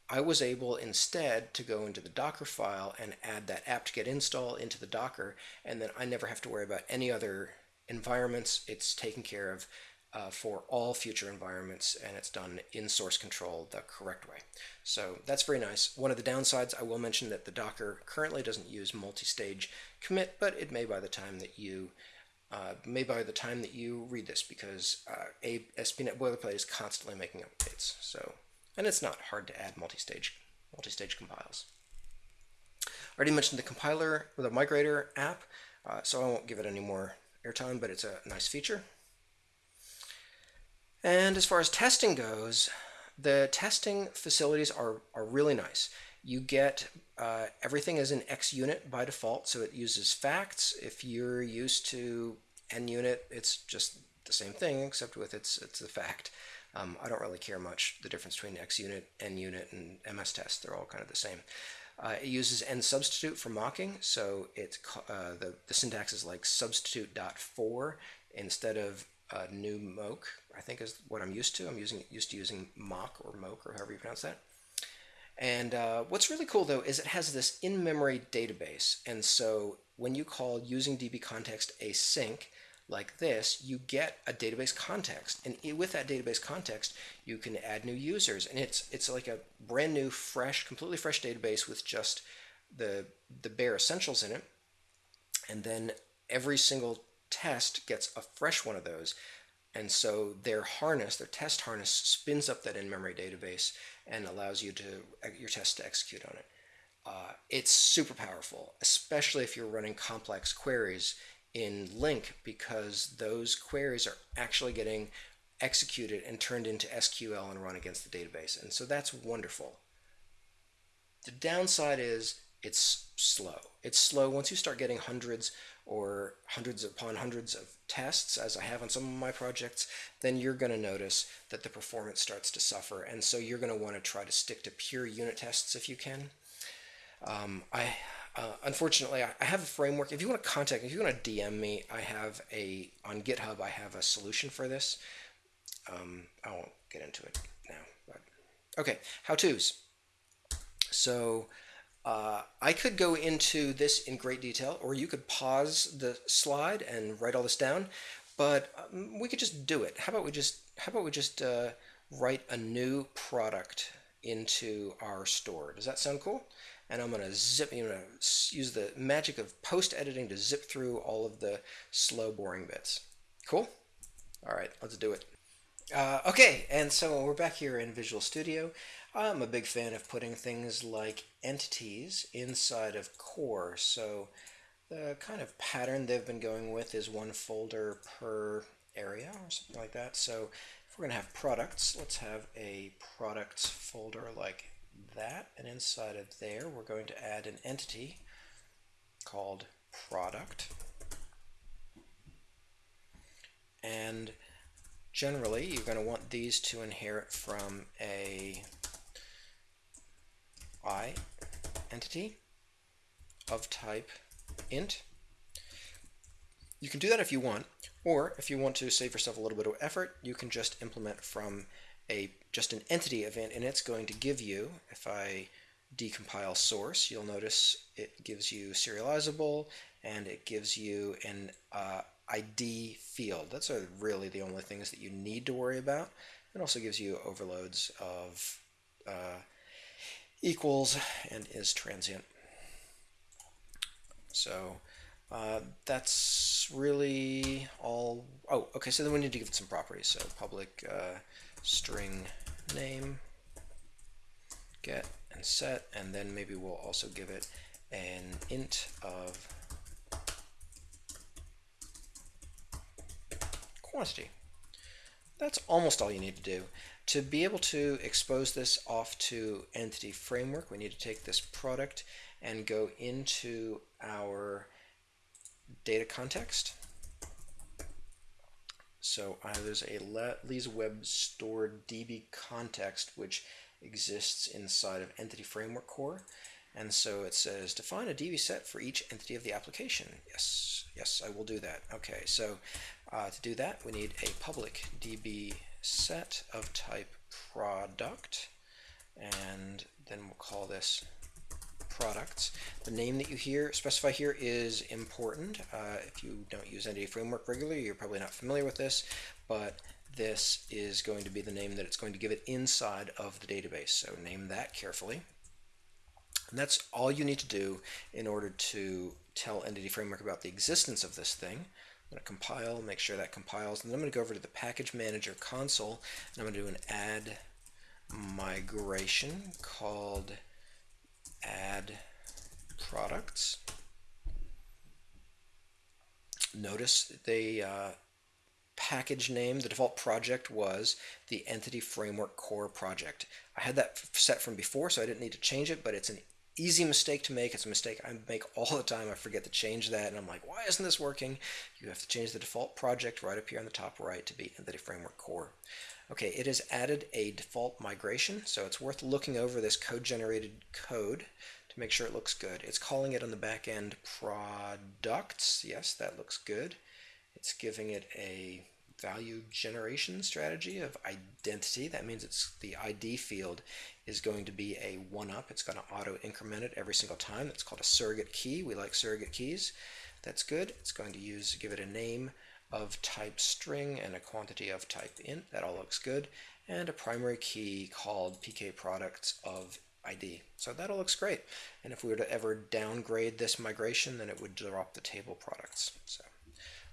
I was able instead to go into the Docker file and add that apt-get install into the Docker, and then I never have to worry about any other environments. It's taken care of uh, for all future environments, and it's done in source control the correct way. So that's very nice. One of the downsides, I will mention that the Docker currently doesn't use multi-stage commit, but it may by the time that you uh, may by the time that you read this, because uh, ASP.NET Boilerplate is constantly making updates. So and it's not hard to add multi-stage multi-stage compiles. I already mentioned the compiler, with the migrator app, uh, so I won't give it any more airtime, but it's a nice feature. And as far as testing goes, the testing facilities are, are really nice. You get uh, everything is in XUnit by default, so it uses facts. If you're used to NUnit, it's just the same thing, except with it's, it's a fact. Um, I don't really care much the difference between XUnit, NUnit, and MS test. They're all kind of the same. Uh, it uses nsubstitute for mocking, so it's uh, the, the syntax is like substitute dot for instead of uh, new mock, I think is what I'm used to. I'm using used to using mock or mock or however you pronounce that. And uh, what's really cool though is it has this in-memory database, and so when you call using db context async, like this, you get a database context, and with that database context, you can add new users, and it's it's like a brand new, fresh, completely fresh database with just the the bare essentials in it, and then every single test gets a fresh one of those, and so their harness, their test harness, spins up that in-memory database and allows you to your test to execute on it. Uh, it's super powerful, especially if you're running complex queries in LINQ because those queries are actually getting executed and turned into SQL and run against the database. And so that's wonderful. The downside is it's slow. It's slow once you start getting hundreds or hundreds upon hundreds of tests, as I have on some of my projects, then you're going to notice that the performance starts to suffer. And so you're going to want to try to stick to pure unit tests if you can. Um, I uh, unfortunately, I have a framework. If you want to contact me, if you want to DM me, I have a on GitHub. I have a solution for this. Um, I won't get into it now. But okay, how tos. So uh, I could go into this in great detail, or you could pause the slide and write all this down. But um, we could just do it. How about we just how about we just uh, write a new product into our store? Does that sound cool? and I'm going to zip, you know, use the magic of post editing to zip through all of the slow, boring bits. Cool? All right, let's do it. Uh, okay, and so we're back here in Visual Studio. I'm a big fan of putting things like entities inside of core. So the kind of pattern they've been going with is one folder per area or something like that. So if we're going to have products, let's have a products folder like that, and inside of there we're going to add an entity called product. And generally you're going to want these to inherit from a i entity of type int. You can do that if you want, or if you want to save yourself a little bit of effort, you can just implement from a just an entity event and it's going to give you, if I decompile source, you'll notice it gives you serializable and it gives you an uh, ID field. That's really the only things that you need to worry about. It also gives you overloads of uh, equals and is transient. So uh, that's really all. Oh, okay, so then we need to give it some properties. So public uh, string name, get and set, and then maybe we'll also give it an int of quantity. That's almost all you need to do. To be able to expose this off to Entity Framework, we need to take this product and go into our data context so uh, there's a Lee's Web Store DB context which exists inside of Entity Framework Core. And so it says define a DB set for each entity of the application. Yes, yes, I will do that. Okay, so uh, to do that, we need a public DB set of type product, and then we'll call this products. The name that you here specify here is important. Uh, if you don't use Entity Framework regularly, you're probably not familiar with this, but this is going to be the name that it's going to give it inside of the database. So name that carefully. And that's all you need to do in order to tell Entity Framework about the existence of this thing. I'm going to compile, make sure that compiles, and then I'm going to go over to the Package Manager console, and I'm going to do an add migration called add products. Notice the uh, package name, the default project was the Entity Framework Core project. I had that set from before, so I didn't need to change it, but it's an easy mistake to make. It's a mistake I make all the time. I forget to change that, and I'm like, why isn't this working? You have to change the default project right up here on the top right to be Entity Framework Core. Okay, it has added a default migration, so it's worth looking over this code-generated code to make sure it looks good. It's calling it on the back end products. Yes, that looks good. It's giving it a value generation strategy of identity. That means it's the ID field is going to be a one-up. It's going to auto increment it every single time. That's called a surrogate key. We like surrogate keys. That's good. It's going to use give it a name of type string and a quantity of type int. That all looks good. And a primary key called pk products of ID. So that all looks great. And if we were to ever downgrade this migration, then it would drop the table products. So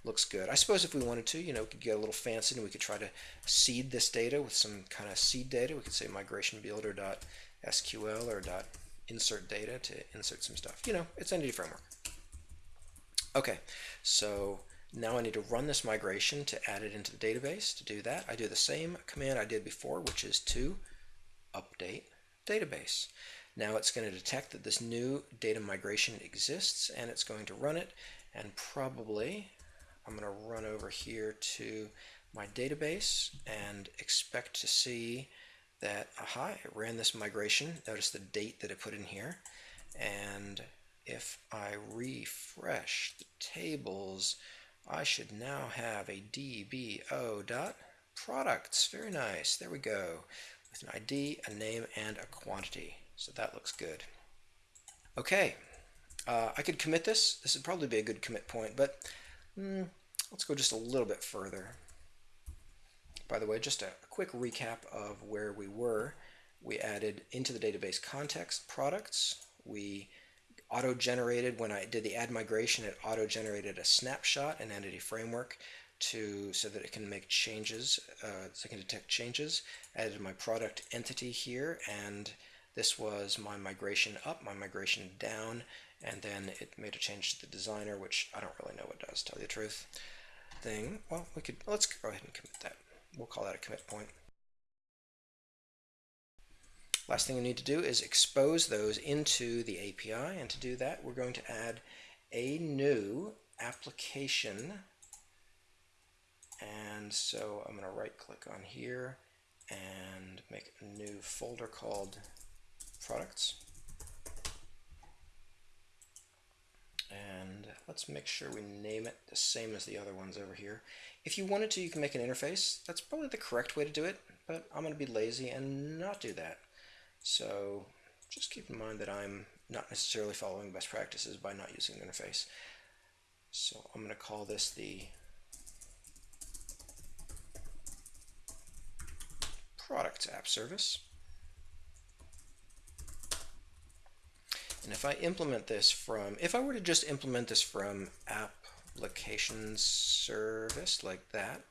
looks good. I suppose if we wanted to, you know, we could get a little fancy and we could try to seed this data with some kind of seed data. We could say migration builder.sql or dot insert data to insert some stuff. You know, it's Entity Framework. Okay, so now I need to run this migration to add it into the database. To do that, I do the same command I did before, which is to update database. Now it's going to detect that this new data migration exists and it's going to run it and probably I'm going to run over here to my database and expect to see that, aha, it ran this migration. Notice the date that it put in here. And if I refresh the tables, I should now have a DBO dot products. Very nice. There we go. With an ID, a name, and a quantity. So that looks good. Okay. Uh, I could commit this. This would probably be a good commit point, but mm, let's go just a little bit further. By the way, just a, quick recap of where we were. We added into the database context products. We auto-generated, when I did the add migration, it auto-generated a snapshot in Entity Framework to so that it can make changes, uh, so it can detect changes. Added my product entity here, and this was my migration up, my migration down, and then it made a change to the designer, which I don't really know what does, tell you the truth. Thing, well, we could, let's go ahead and commit that. We'll call that a commit point. Last thing we need to do is expose those into the API, and to do that, we're going to add a new application. And so I'm going to right click on here and make a new folder called products. And let's make sure we name it the same as the other ones over here. If you wanted to, you can make an interface. That's probably the correct way to do it, but I'm going to be lazy and not do that. So just keep in mind that I'm not necessarily following best practices by not using an interface. So I'm going to call this the products app service. And if I implement this from, if I were to just implement this from application service like that,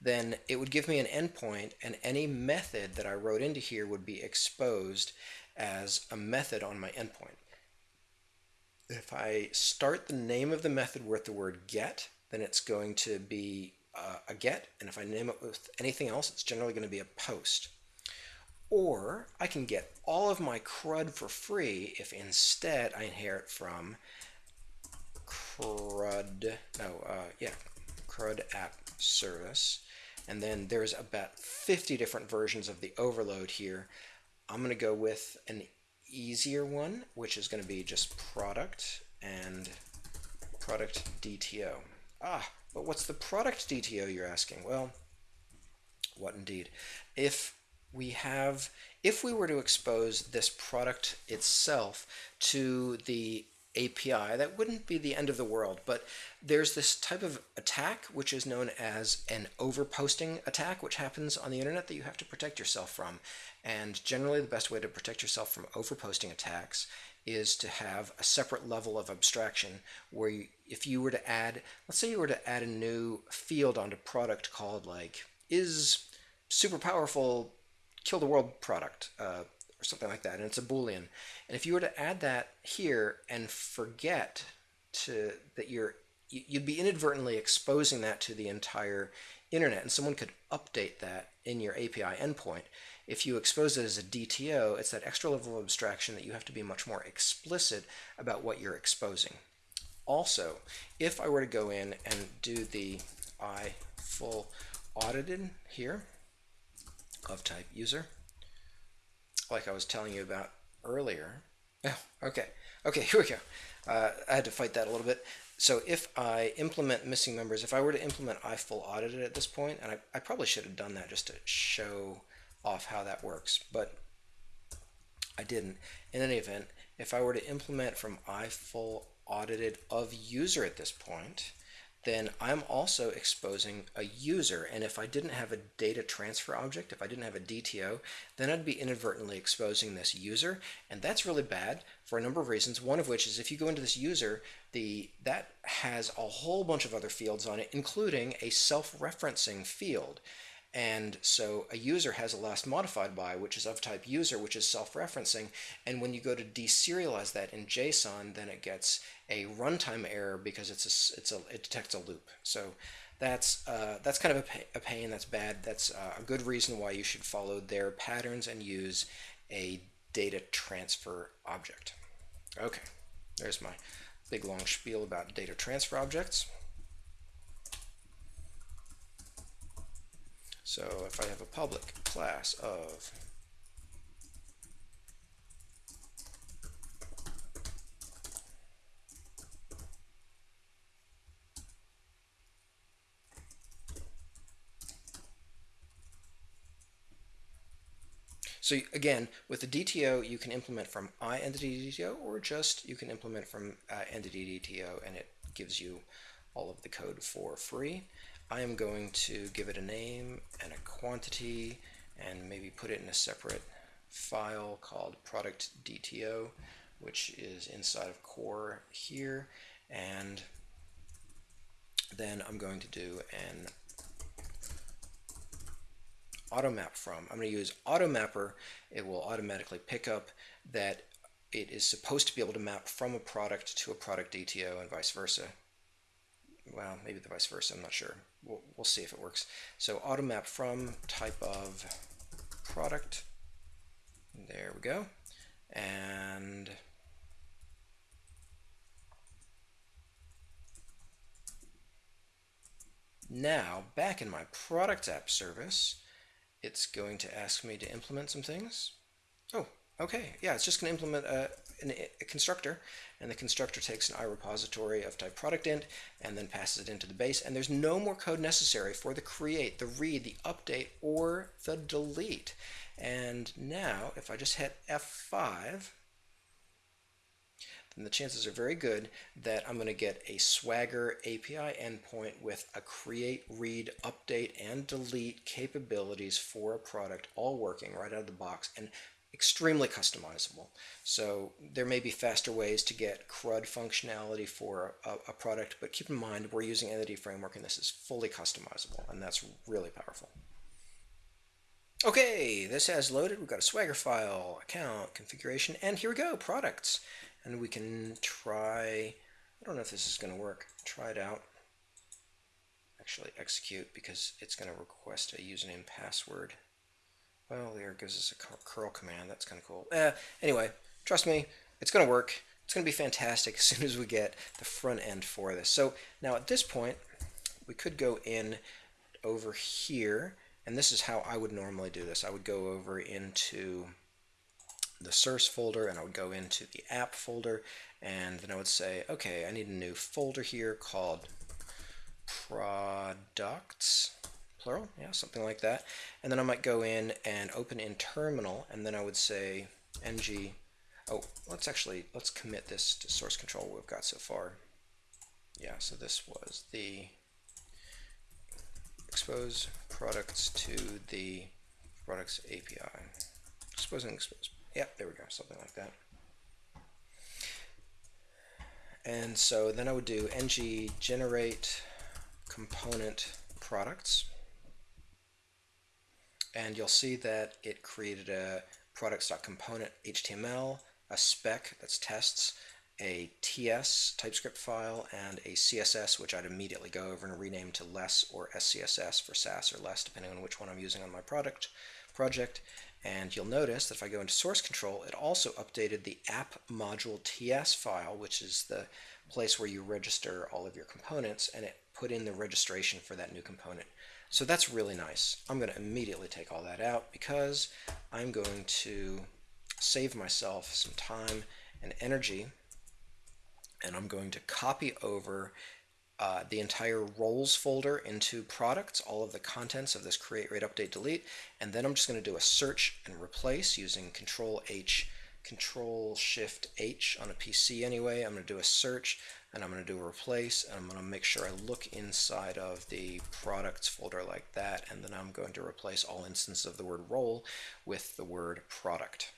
then it would give me an endpoint and any method that I wrote into here would be exposed as a method on my endpoint. If I start the name of the method with the word get, then it's going to be uh, a get, and if I name it with anything else, it's generally going to be a post. Or I can get all of my CRUD for free if instead I inherit from CRUD, no, uh, yeah, CRUD app service. And then there's about 50 different versions of the overload here. I'm going to go with an easier one, which is going to be just product and product DTO. Ah, but what's the product DTO you're asking? Well, what indeed? If we have, if we were to expose this product itself to the API, that wouldn't be the end of the world, but there's this type of attack which is known as an overposting attack, which happens on the internet that you have to protect yourself from. And generally, the best way to protect yourself from overposting attacks is to have a separate level of abstraction where you, if you were to add, let's say you were to add a new field onto product called like, is super powerful kill the world product, uh, or something like that, and it's a boolean. And if you were to add that here and forget to that you're you'd be inadvertently exposing that to the entire internet, and someone could update that in your API endpoint. If you expose it as a DTO, it's that extra level of abstraction that you have to be much more explicit about what you're exposing. Also, if I were to go in and do the I full audited here of type user, like I was telling you about earlier. Oh, okay. Okay, *laughs* here we go. Uh, I had to fight that a little bit. So if I implement missing members, if I were to implement I full audited at this point, and I, I probably should have done that just to show off how that works, but I didn't. In any event, if I were to implement from I full audited of user at this point, then I'm also exposing a user. And if I didn't have a data transfer object, if I didn't have a DTO, then I'd be inadvertently exposing this user. And that's really bad for a number of reasons. One of which is if you go into this user, the that has a whole bunch of other fields on it, including a self-referencing field. And so a user has a last modified by, which is of type user, which is self-referencing. And when you go to deserialize that in JSON, then it gets a runtime error because it's a, it's a, it detects a loop. So that's, uh, that's kind of a, a pain, that's bad. That's uh, a good reason why you should follow their patterns and use a data transfer object. Okay, there's my big long spiel about data transfer objects. So if I have a public class of So again, with the DTO, you can implement from iEntity or just you can implement from uh, entity DTO and it gives you all of the code for free. I am going to give it a name and a quantity and maybe put it in a separate file called product DTO which is inside of core here and then I'm going to do an auto map from. I'm going to use automapper. It will automatically pick up that it is supposed to be able to map from a product to a product DTO and vice versa well, maybe the vice versa, I'm not sure. We'll, we'll see if it works. So auto map from type of product. There we go. And now back in my product app service, it's going to ask me to implement some things. Oh, okay. Yeah, it's just going to implement a, a constructor and the constructor takes an iRepository of type product int and then passes it into the base and there's no more code necessary for the create, the read, the update, or the delete. And now if I just hit F5 then the chances are very good that I'm going to get a Swagger API endpoint with a create, read, update, and delete capabilities for a product all working right out of the box. And extremely customizable. So there may be faster ways to get CRUD functionality for a, a, product, but keep in mind we're using Entity Framework and this is fully customizable and that's really powerful. Okay, this has loaded. We've got a Swagger file, account, configuration, and here we go, products. And we can try, I don't know if this is going to work, try it out. Actually execute because it's going to request a username password. Well, there gives us a curl command. That's kind of cool. Uh, anyway, trust me, it's going to work. It's going to be fantastic as *laughs* soon as we get the front end for this. So now at this point, we could go in over here, and this is how I would normally do this. I would go over into the source folder, and I would go into the app folder, and then I would say, okay, I need a new folder here called products plural, yeah, something like that. And then I might go in and open in terminal, and then I would say ng, oh, let's actually, let's commit this to source control we've got so far. Yeah, so this was the expose products to the products API. Exposing expose, yeah, there we go, something like that. And so then I would do ng generate component products and you'll see that it created a products.component HTML, a spec that's tests, a TS TypeScript file, and a CSS, which I'd immediately go over and rename to less or SCSS for Sass or less, depending on which one I'm using on my product project. And you'll notice that if I go into source control, it also updated the app module TS file, which is the place where you register all of your components, and it put in the registration for that new component. So that's really nice. I'm going to immediately take all that out because I'm going to save myself some time and energy and I'm going to copy over uh, the entire roles folder into products, all of the contents of this create, read, update, delete, and then I'm just going to do a search and replace using Control H, Control Shift H on a PC anyway. I'm going to do a search and I'm going to do a replace and I'm going to make sure I look inside of the products folder like that and then I'm going to replace all instances of the word role with the word product.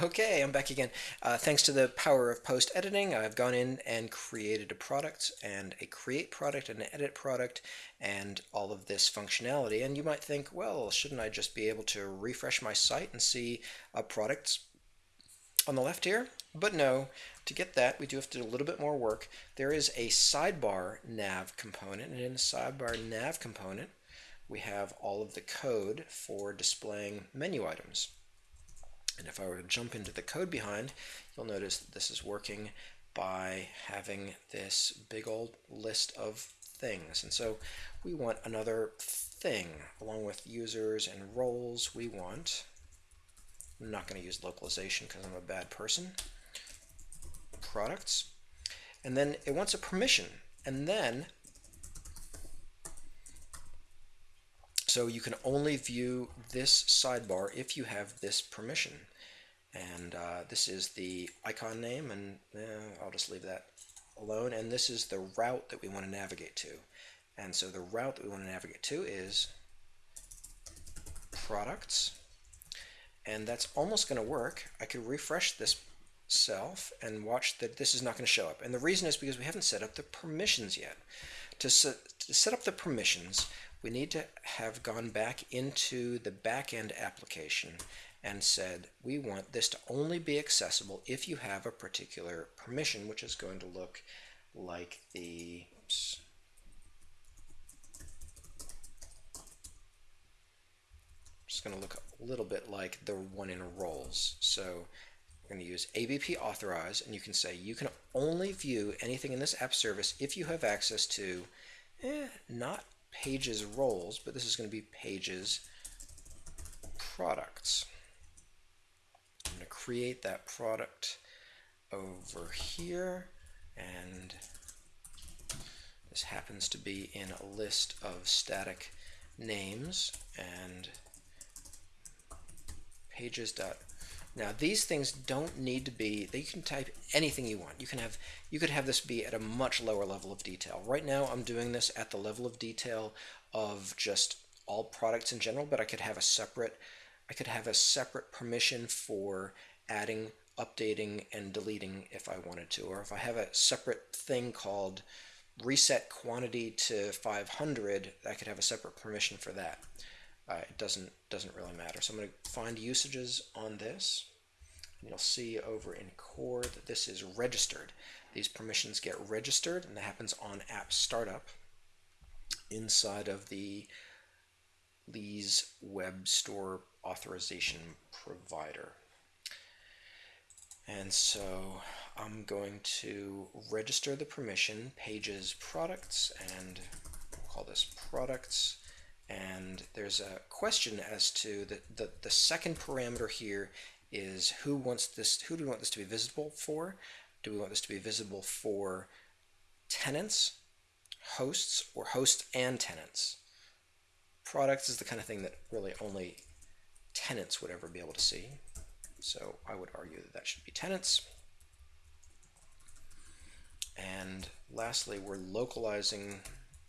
Okay, I'm back again. Uh, thanks to the power of post editing, I've gone in and created a product and a create product and an edit product and all of this functionality. And you might think, well, shouldn't I just be able to refresh my site and see a product on the left here? But no, to get that, we do have to do a little bit more work. There is a sidebar nav component, and in the sidebar nav component, we have all of the code for displaying menu items. And if I were to jump into the code behind, you'll notice that this is working by having this big old list of things. And so we want another thing along with users and roles. We want, I'm not going to use localization because I'm a bad person, products. And then it wants a permission. And then So you can only view this sidebar if you have this permission. And uh, this is the icon name, and I'll just leave that alone. And this is the route that we want to navigate to. And so the route that we want to navigate to is products. And that's almost going to work. I could refresh this self and watch that this is not going to show up. And the reason is because we haven't set up the permissions yet. To set, to set up the permissions, we need to have gone back into the backend application and said we want this to only be accessible if you have a particular permission which is going to look like the oops, just going to look a little bit like the one in roles so we're going to use ABP authorize and you can say you can only view anything in this app service if you have access to eh, not pages roles, but this is going to be pages products. I'm going to create that product over here and this happens to be in a list of static names and pages dot now these things don't need to be, you can type anything you want. You can have, you could have this be at a much lower level of detail. Right now I'm doing this at the level of detail of just all products in general, but I could have a separate, I could have a separate permission for adding, updating, and deleting if I wanted to. Or if I have a separate thing called reset quantity to 500, I could have a separate permission for that uh, it doesn't doesn't really matter. So I'm going to find usages on this. And you'll see over in core that this is registered. These permissions get registered and that happens on app startup inside of the Lee's web store authorization provider. And so I'm going to register the permission pages products and we'll call this products and there's a question as to the, the, the second parameter here is who wants this, who do we want this to be visible for? Do we want this to be visible for tenants, hosts, or hosts and tenants? Products is the kind of thing that really only tenants would ever be able to see. So I would argue that that should be tenants. And lastly, we're localizing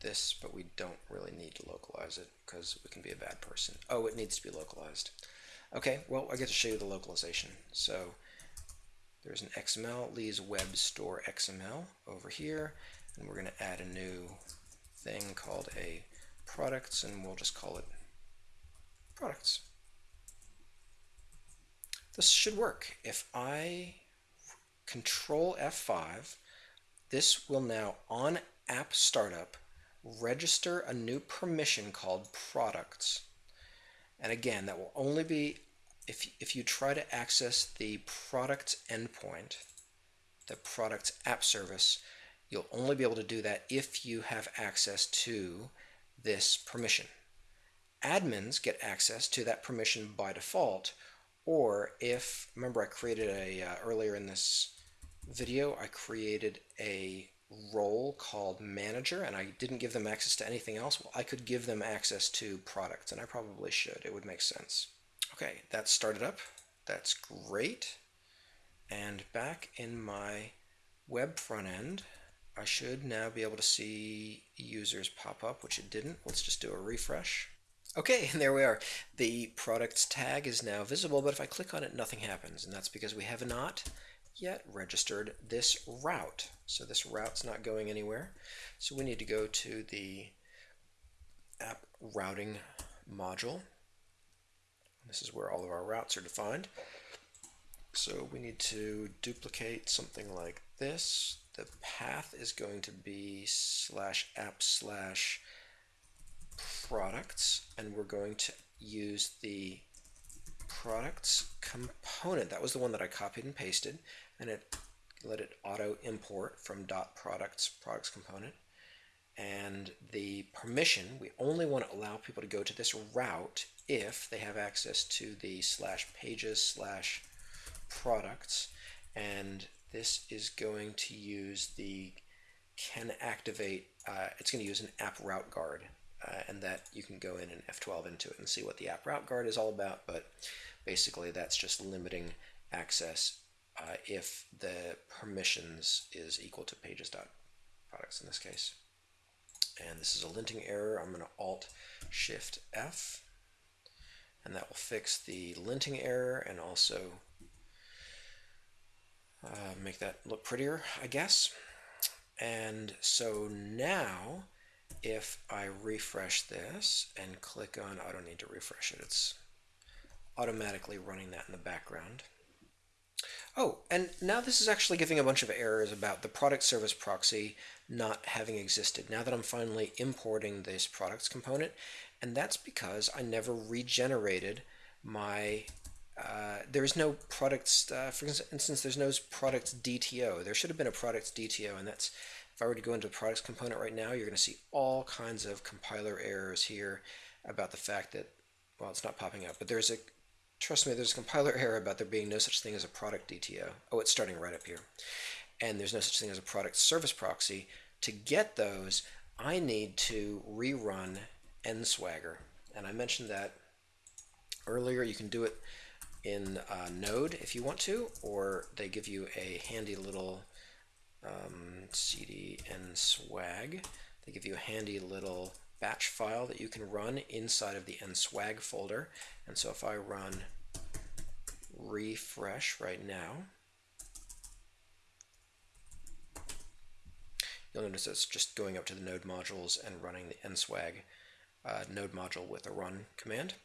this, but we don't really need to localize it because we can be a bad person. Oh, it needs to be localized. Okay, well, I get to show you the localization. So there's an XML, Lee's Web Store XML over here, and we're going to add a new thing called a products, and we'll just call it products. This should work. If I control F5, this will now on app startup register a new permission called products. And again, that will only be if, if you try to access the product endpoint, the product app service, you'll only be able to do that if you have access to this permission. Admins get access to that permission by default, or if, remember I created a, uh, earlier in this video, I created a role called manager and I didn't give them access to anything else, well, I could give them access to products and I probably should. It would make sense. Okay, that's started up. That's great. And back in my web front end, I should now be able to see users pop up, which it didn't. Let's just do a refresh. Okay, *laughs* and there we are. The products tag is now visible, but if I click on it, nothing happens, and that's because we have not yet registered this route. So this route's not going anywhere. So we need to go to the app routing module. This is where all of our routes are defined. So we need to duplicate something like this. The path is going to be slash app slash products, and we're going to use the products component. That was the one that I copied and pasted, and it let it auto import from dot products products component. And the permission, we only want to allow people to go to this route if they have access to the slash pages slash products. And this is going to use the can activate, uh, it's going to use an app route guard. Uh, and that you can go in and F12 into it and see what the app route guard is all about. But basically, that's just limiting access uh, if the permissions is equal to pages.products in this case. And this is a linting error. I'm going to Alt Shift F, and that will fix the linting error and also uh, make that look prettier, I guess. And so now, if I refresh this and click on, I don't need to refresh it, it's automatically running that in the background. Oh, and now this is actually giving a bunch of errors about the product service proxy not having existed. Now that I'm finally importing this products component, and that's because I never regenerated my, uh, there's no products, uh, for instance, there's no products DTO. There should have been a products DTO, and that's, if I were to go into the products component right now, you're going to see all kinds of compiler errors here about the fact that, well, it's not popping up, but there's a trust me, there's a compiler error about there being no such thing as a product DTO. Oh, it's starting right up here. And there's no such thing as a product service proxy. To get those, I need to rerun nswagger. And I mentioned that earlier. You can do it in uh, Node if you want to, or they give you a handy little um, cd nswag. They give you a handy little batch file that you can run inside of the nswag folder. And so if I run refresh right now, you'll notice it's just going up to the node modules and running the nswag uh, node module with a run command.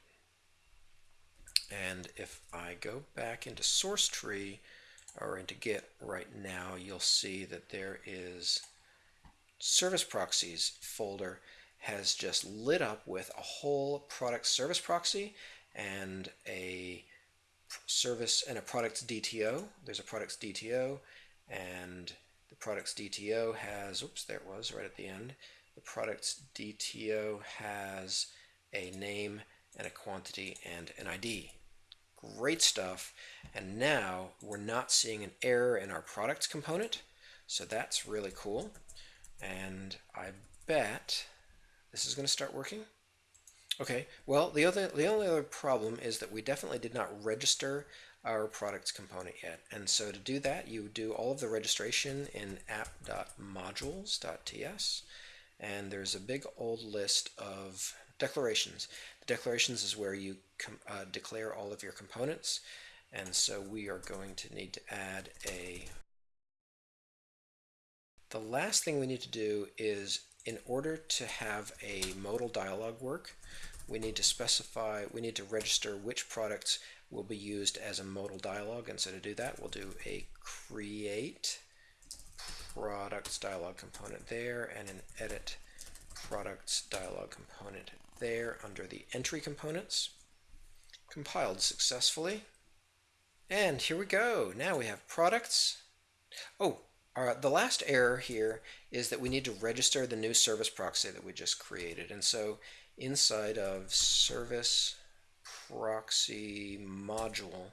And if I go back into SourceTree or into Git right now, you'll see that there is service proxies folder has just lit up with a whole product service proxy and a service and a products DTO. There's a products DTO and the products DTO has, oops, there it was right at the end. The products DTO has a name and a quantity and an ID. Great stuff. And now we're not seeing an error in our products component. So that's really cool. And I bet this is going to start working. Okay, well, the other the only other problem is that we definitely did not register our products component yet. And so to do that, you do all of the registration in app.modules.ts. And there's a big old list of declarations. The declarations is where you uh, declare all of your components. And so we are going to need to add a... The last thing we need to do is in order to have a modal dialog work, we need to specify, we need to register which products will be used as a modal dialog. And so to do that, we'll do a create products dialog component there and an edit products dialog component there under the entry components. Compiled successfully. And here we go. Now we have products. Oh, the last error here is that we need to register the new service proxy that we just created. And so inside of service proxy module,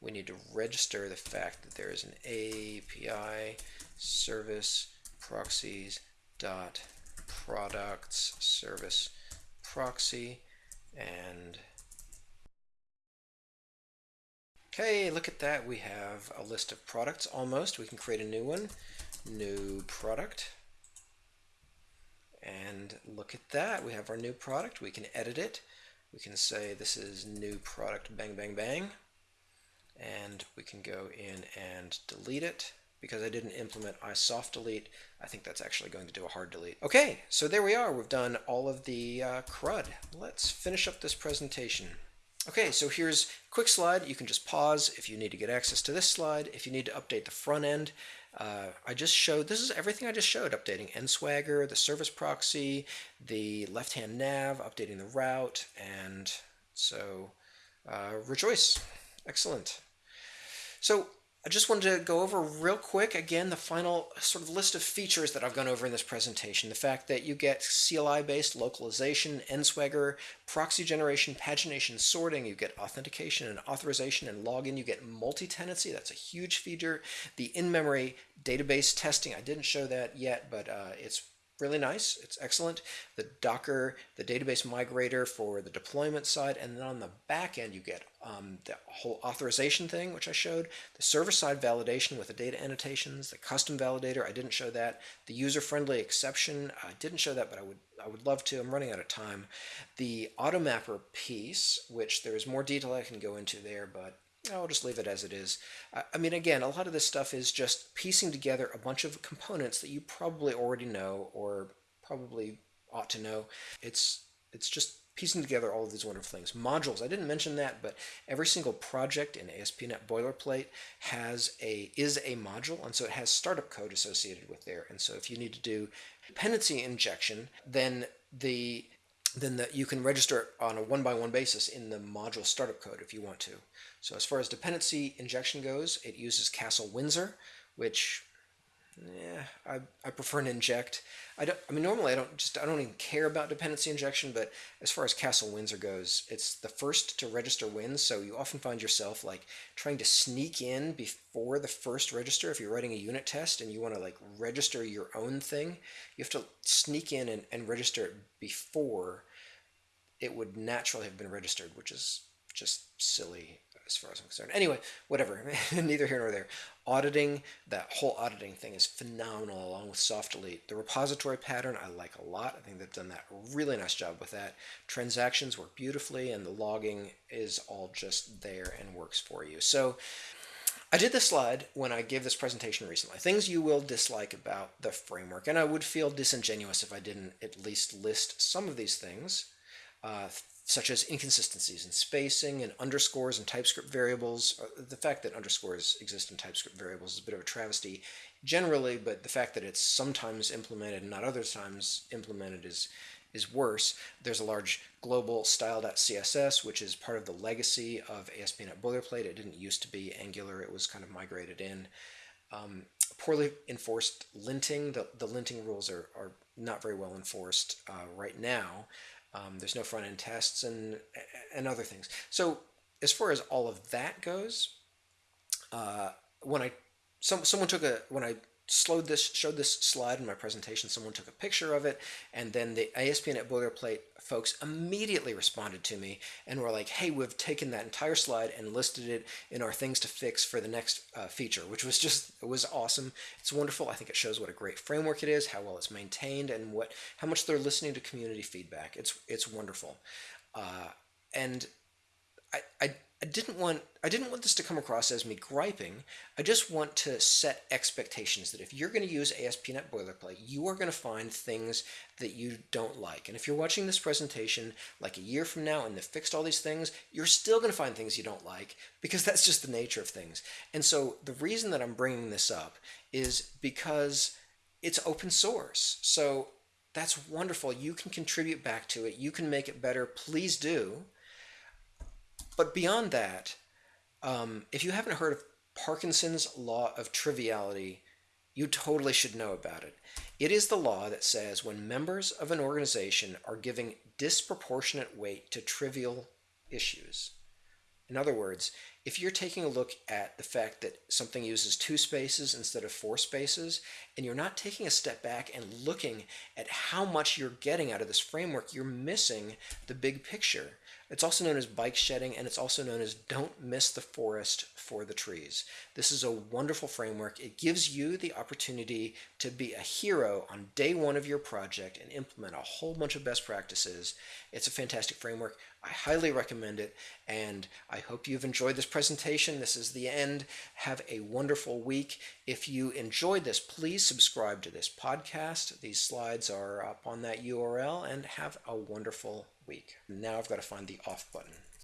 we need to register the fact that there is an API service proxies dot products service proxy and Okay, look at that. We have a list of products almost. We can create a new one. New product. And look at that. We have our new product. We can edit it. We can say this is new product bang bang bang. And we can go in and delete it. Because I didn't implement ISoftDelete, I think that's actually going to do a hard delete. Okay, so there we are. We've done all of the uh, CRUD. Let's finish up this presentation. Okay, so here's a quick slide. You can just pause if you need to get access to this slide. If you need to update the front end, uh, I just showed, this is everything I just showed, updating NSWagger, the service proxy, the left-hand nav, updating the route, and so uh, rejoice. Excellent. So I just wanted to go over real quick again the final sort of list of features that I've gone over in this presentation. The fact that you get CLI-based localization, NSWagger, proxy generation, pagination, sorting, you get authentication and authorization and login, you get multi-tenancy, that's a huge feature. The in-memory database testing, I didn't show that yet, but uh, it's really nice. It's excellent. The Docker, the database migrator for the deployment side, and then on the back end you get um, the whole authorization thing, which I showed, the server-side validation with the data annotations, the custom validator, I didn't show that, the user-friendly exception, I didn't show that, but I would I would love to. I'm running out of time. The automapper piece, which there's more detail I can go into there, but I'll just leave it as it is. I mean, again, a lot of this stuff is just piecing together a bunch of components that you probably already know or probably ought to know. It's it's just piecing together all of these wonderful things. Modules, I didn't mention that, but every single project in ASP.NET Boilerplate has a is a module, and so it has startup code associated with there. And so if you need to do dependency injection, then the then the, you can register on a one-by-one -one basis in the module startup code if you want to. So as far as dependency injection goes, it uses Castle Windsor, which yeah, I, I prefer Ninject. I don't. I mean, normally I don't just I don't even care about dependency injection, but as far as Castle Windsor goes, it's the first to register wins. So you often find yourself like trying to sneak in before the first register. If you're writing a unit test and you want to like register your own thing, you have to sneak in and, and register it before it would naturally have been registered, which is just silly as far as I'm concerned. Anyway, whatever, *laughs* neither here nor there. Auditing, that whole auditing thing is phenomenal along with soft delete. The repository pattern I like a lot. I think they've done that really nice job with that. Transactions work beautifully and the logging is all just there and works for you. So I did this slide when I gave this presentation recently. Things you will dislike about the framework, and I would feel disingenuous if I didn't at least list some of these things. Uh, such as inconsistencies in spacing and underscores and TypeScript variables. Uh, the fact that underscores exist in TypeScript variables is a bit of a travesty generally, but the fact that it's sometimes implemented and not other times implemented is is worse. There's a large global style.css, which is part of the legacy of ASP.NET Boilerplate. It didn't used to be Angular. It was kind of migrated in. Um, poorly enforced linting. The, the linting rules are, are not very well enforced uh, right now. Um, there's no front end tests and and other things. So as far as all of that goes, uh, when I some someone took a when I slowed this, showed this slide in my presentation, someone took a picture of it, and then the ASP.NET Boilerplate folks immediately responded to me and were like, hey, we've taken that entire slide and listed it in our things to fix for the next uh, feature, which was just, it was awesome. It's wonderful. I think it shows what a great framework it is, how well it's maintained, and what how much they're listening to community feedback. It's, it's wonderful. Uh, and I, I I didn't want I didn't want this to come across as me griping. I just want to set expectations that if you're going to use ASP.NET Boilerplate, you are going to find things that you don't like. And if you're watching this presentation like a year from now and they've fixed all these things, you're still going to find things you don't like because *laughs* that's just the nature of things. And so the reason that I'm bringing this up is because it's open source. So that's wonderful. You can contribute back to it. You can make it better. Please do. But beyond that, um, if you haven't heard of Parkinson's law of triviality, you totally should know about it. It is the law that says when members of an organization are giving disproportionate weight to trivial issues. In other words, if you're taking a look at the fact that something uses two spaces instead of four spaces, and you're not taking a step back and looking at how much you're getting out of this framework, you're missing the big picture. It's also known as bike shedding, and it's also known as Don't Miss the Forest for the Trees. This is a wonderful framework. It gives you the opportunity to be a hero on day one of your project and implement a whole bunch of best practices. It's a fantastic framework. I highly recommend it, and I hope you've enjoyed this presentation. This is the end. Have a wonderful week. If you enjoyed this, please subscribe to this podcast. These slides are up on that URL, and have a wonderful week. Now I've got to find the off button.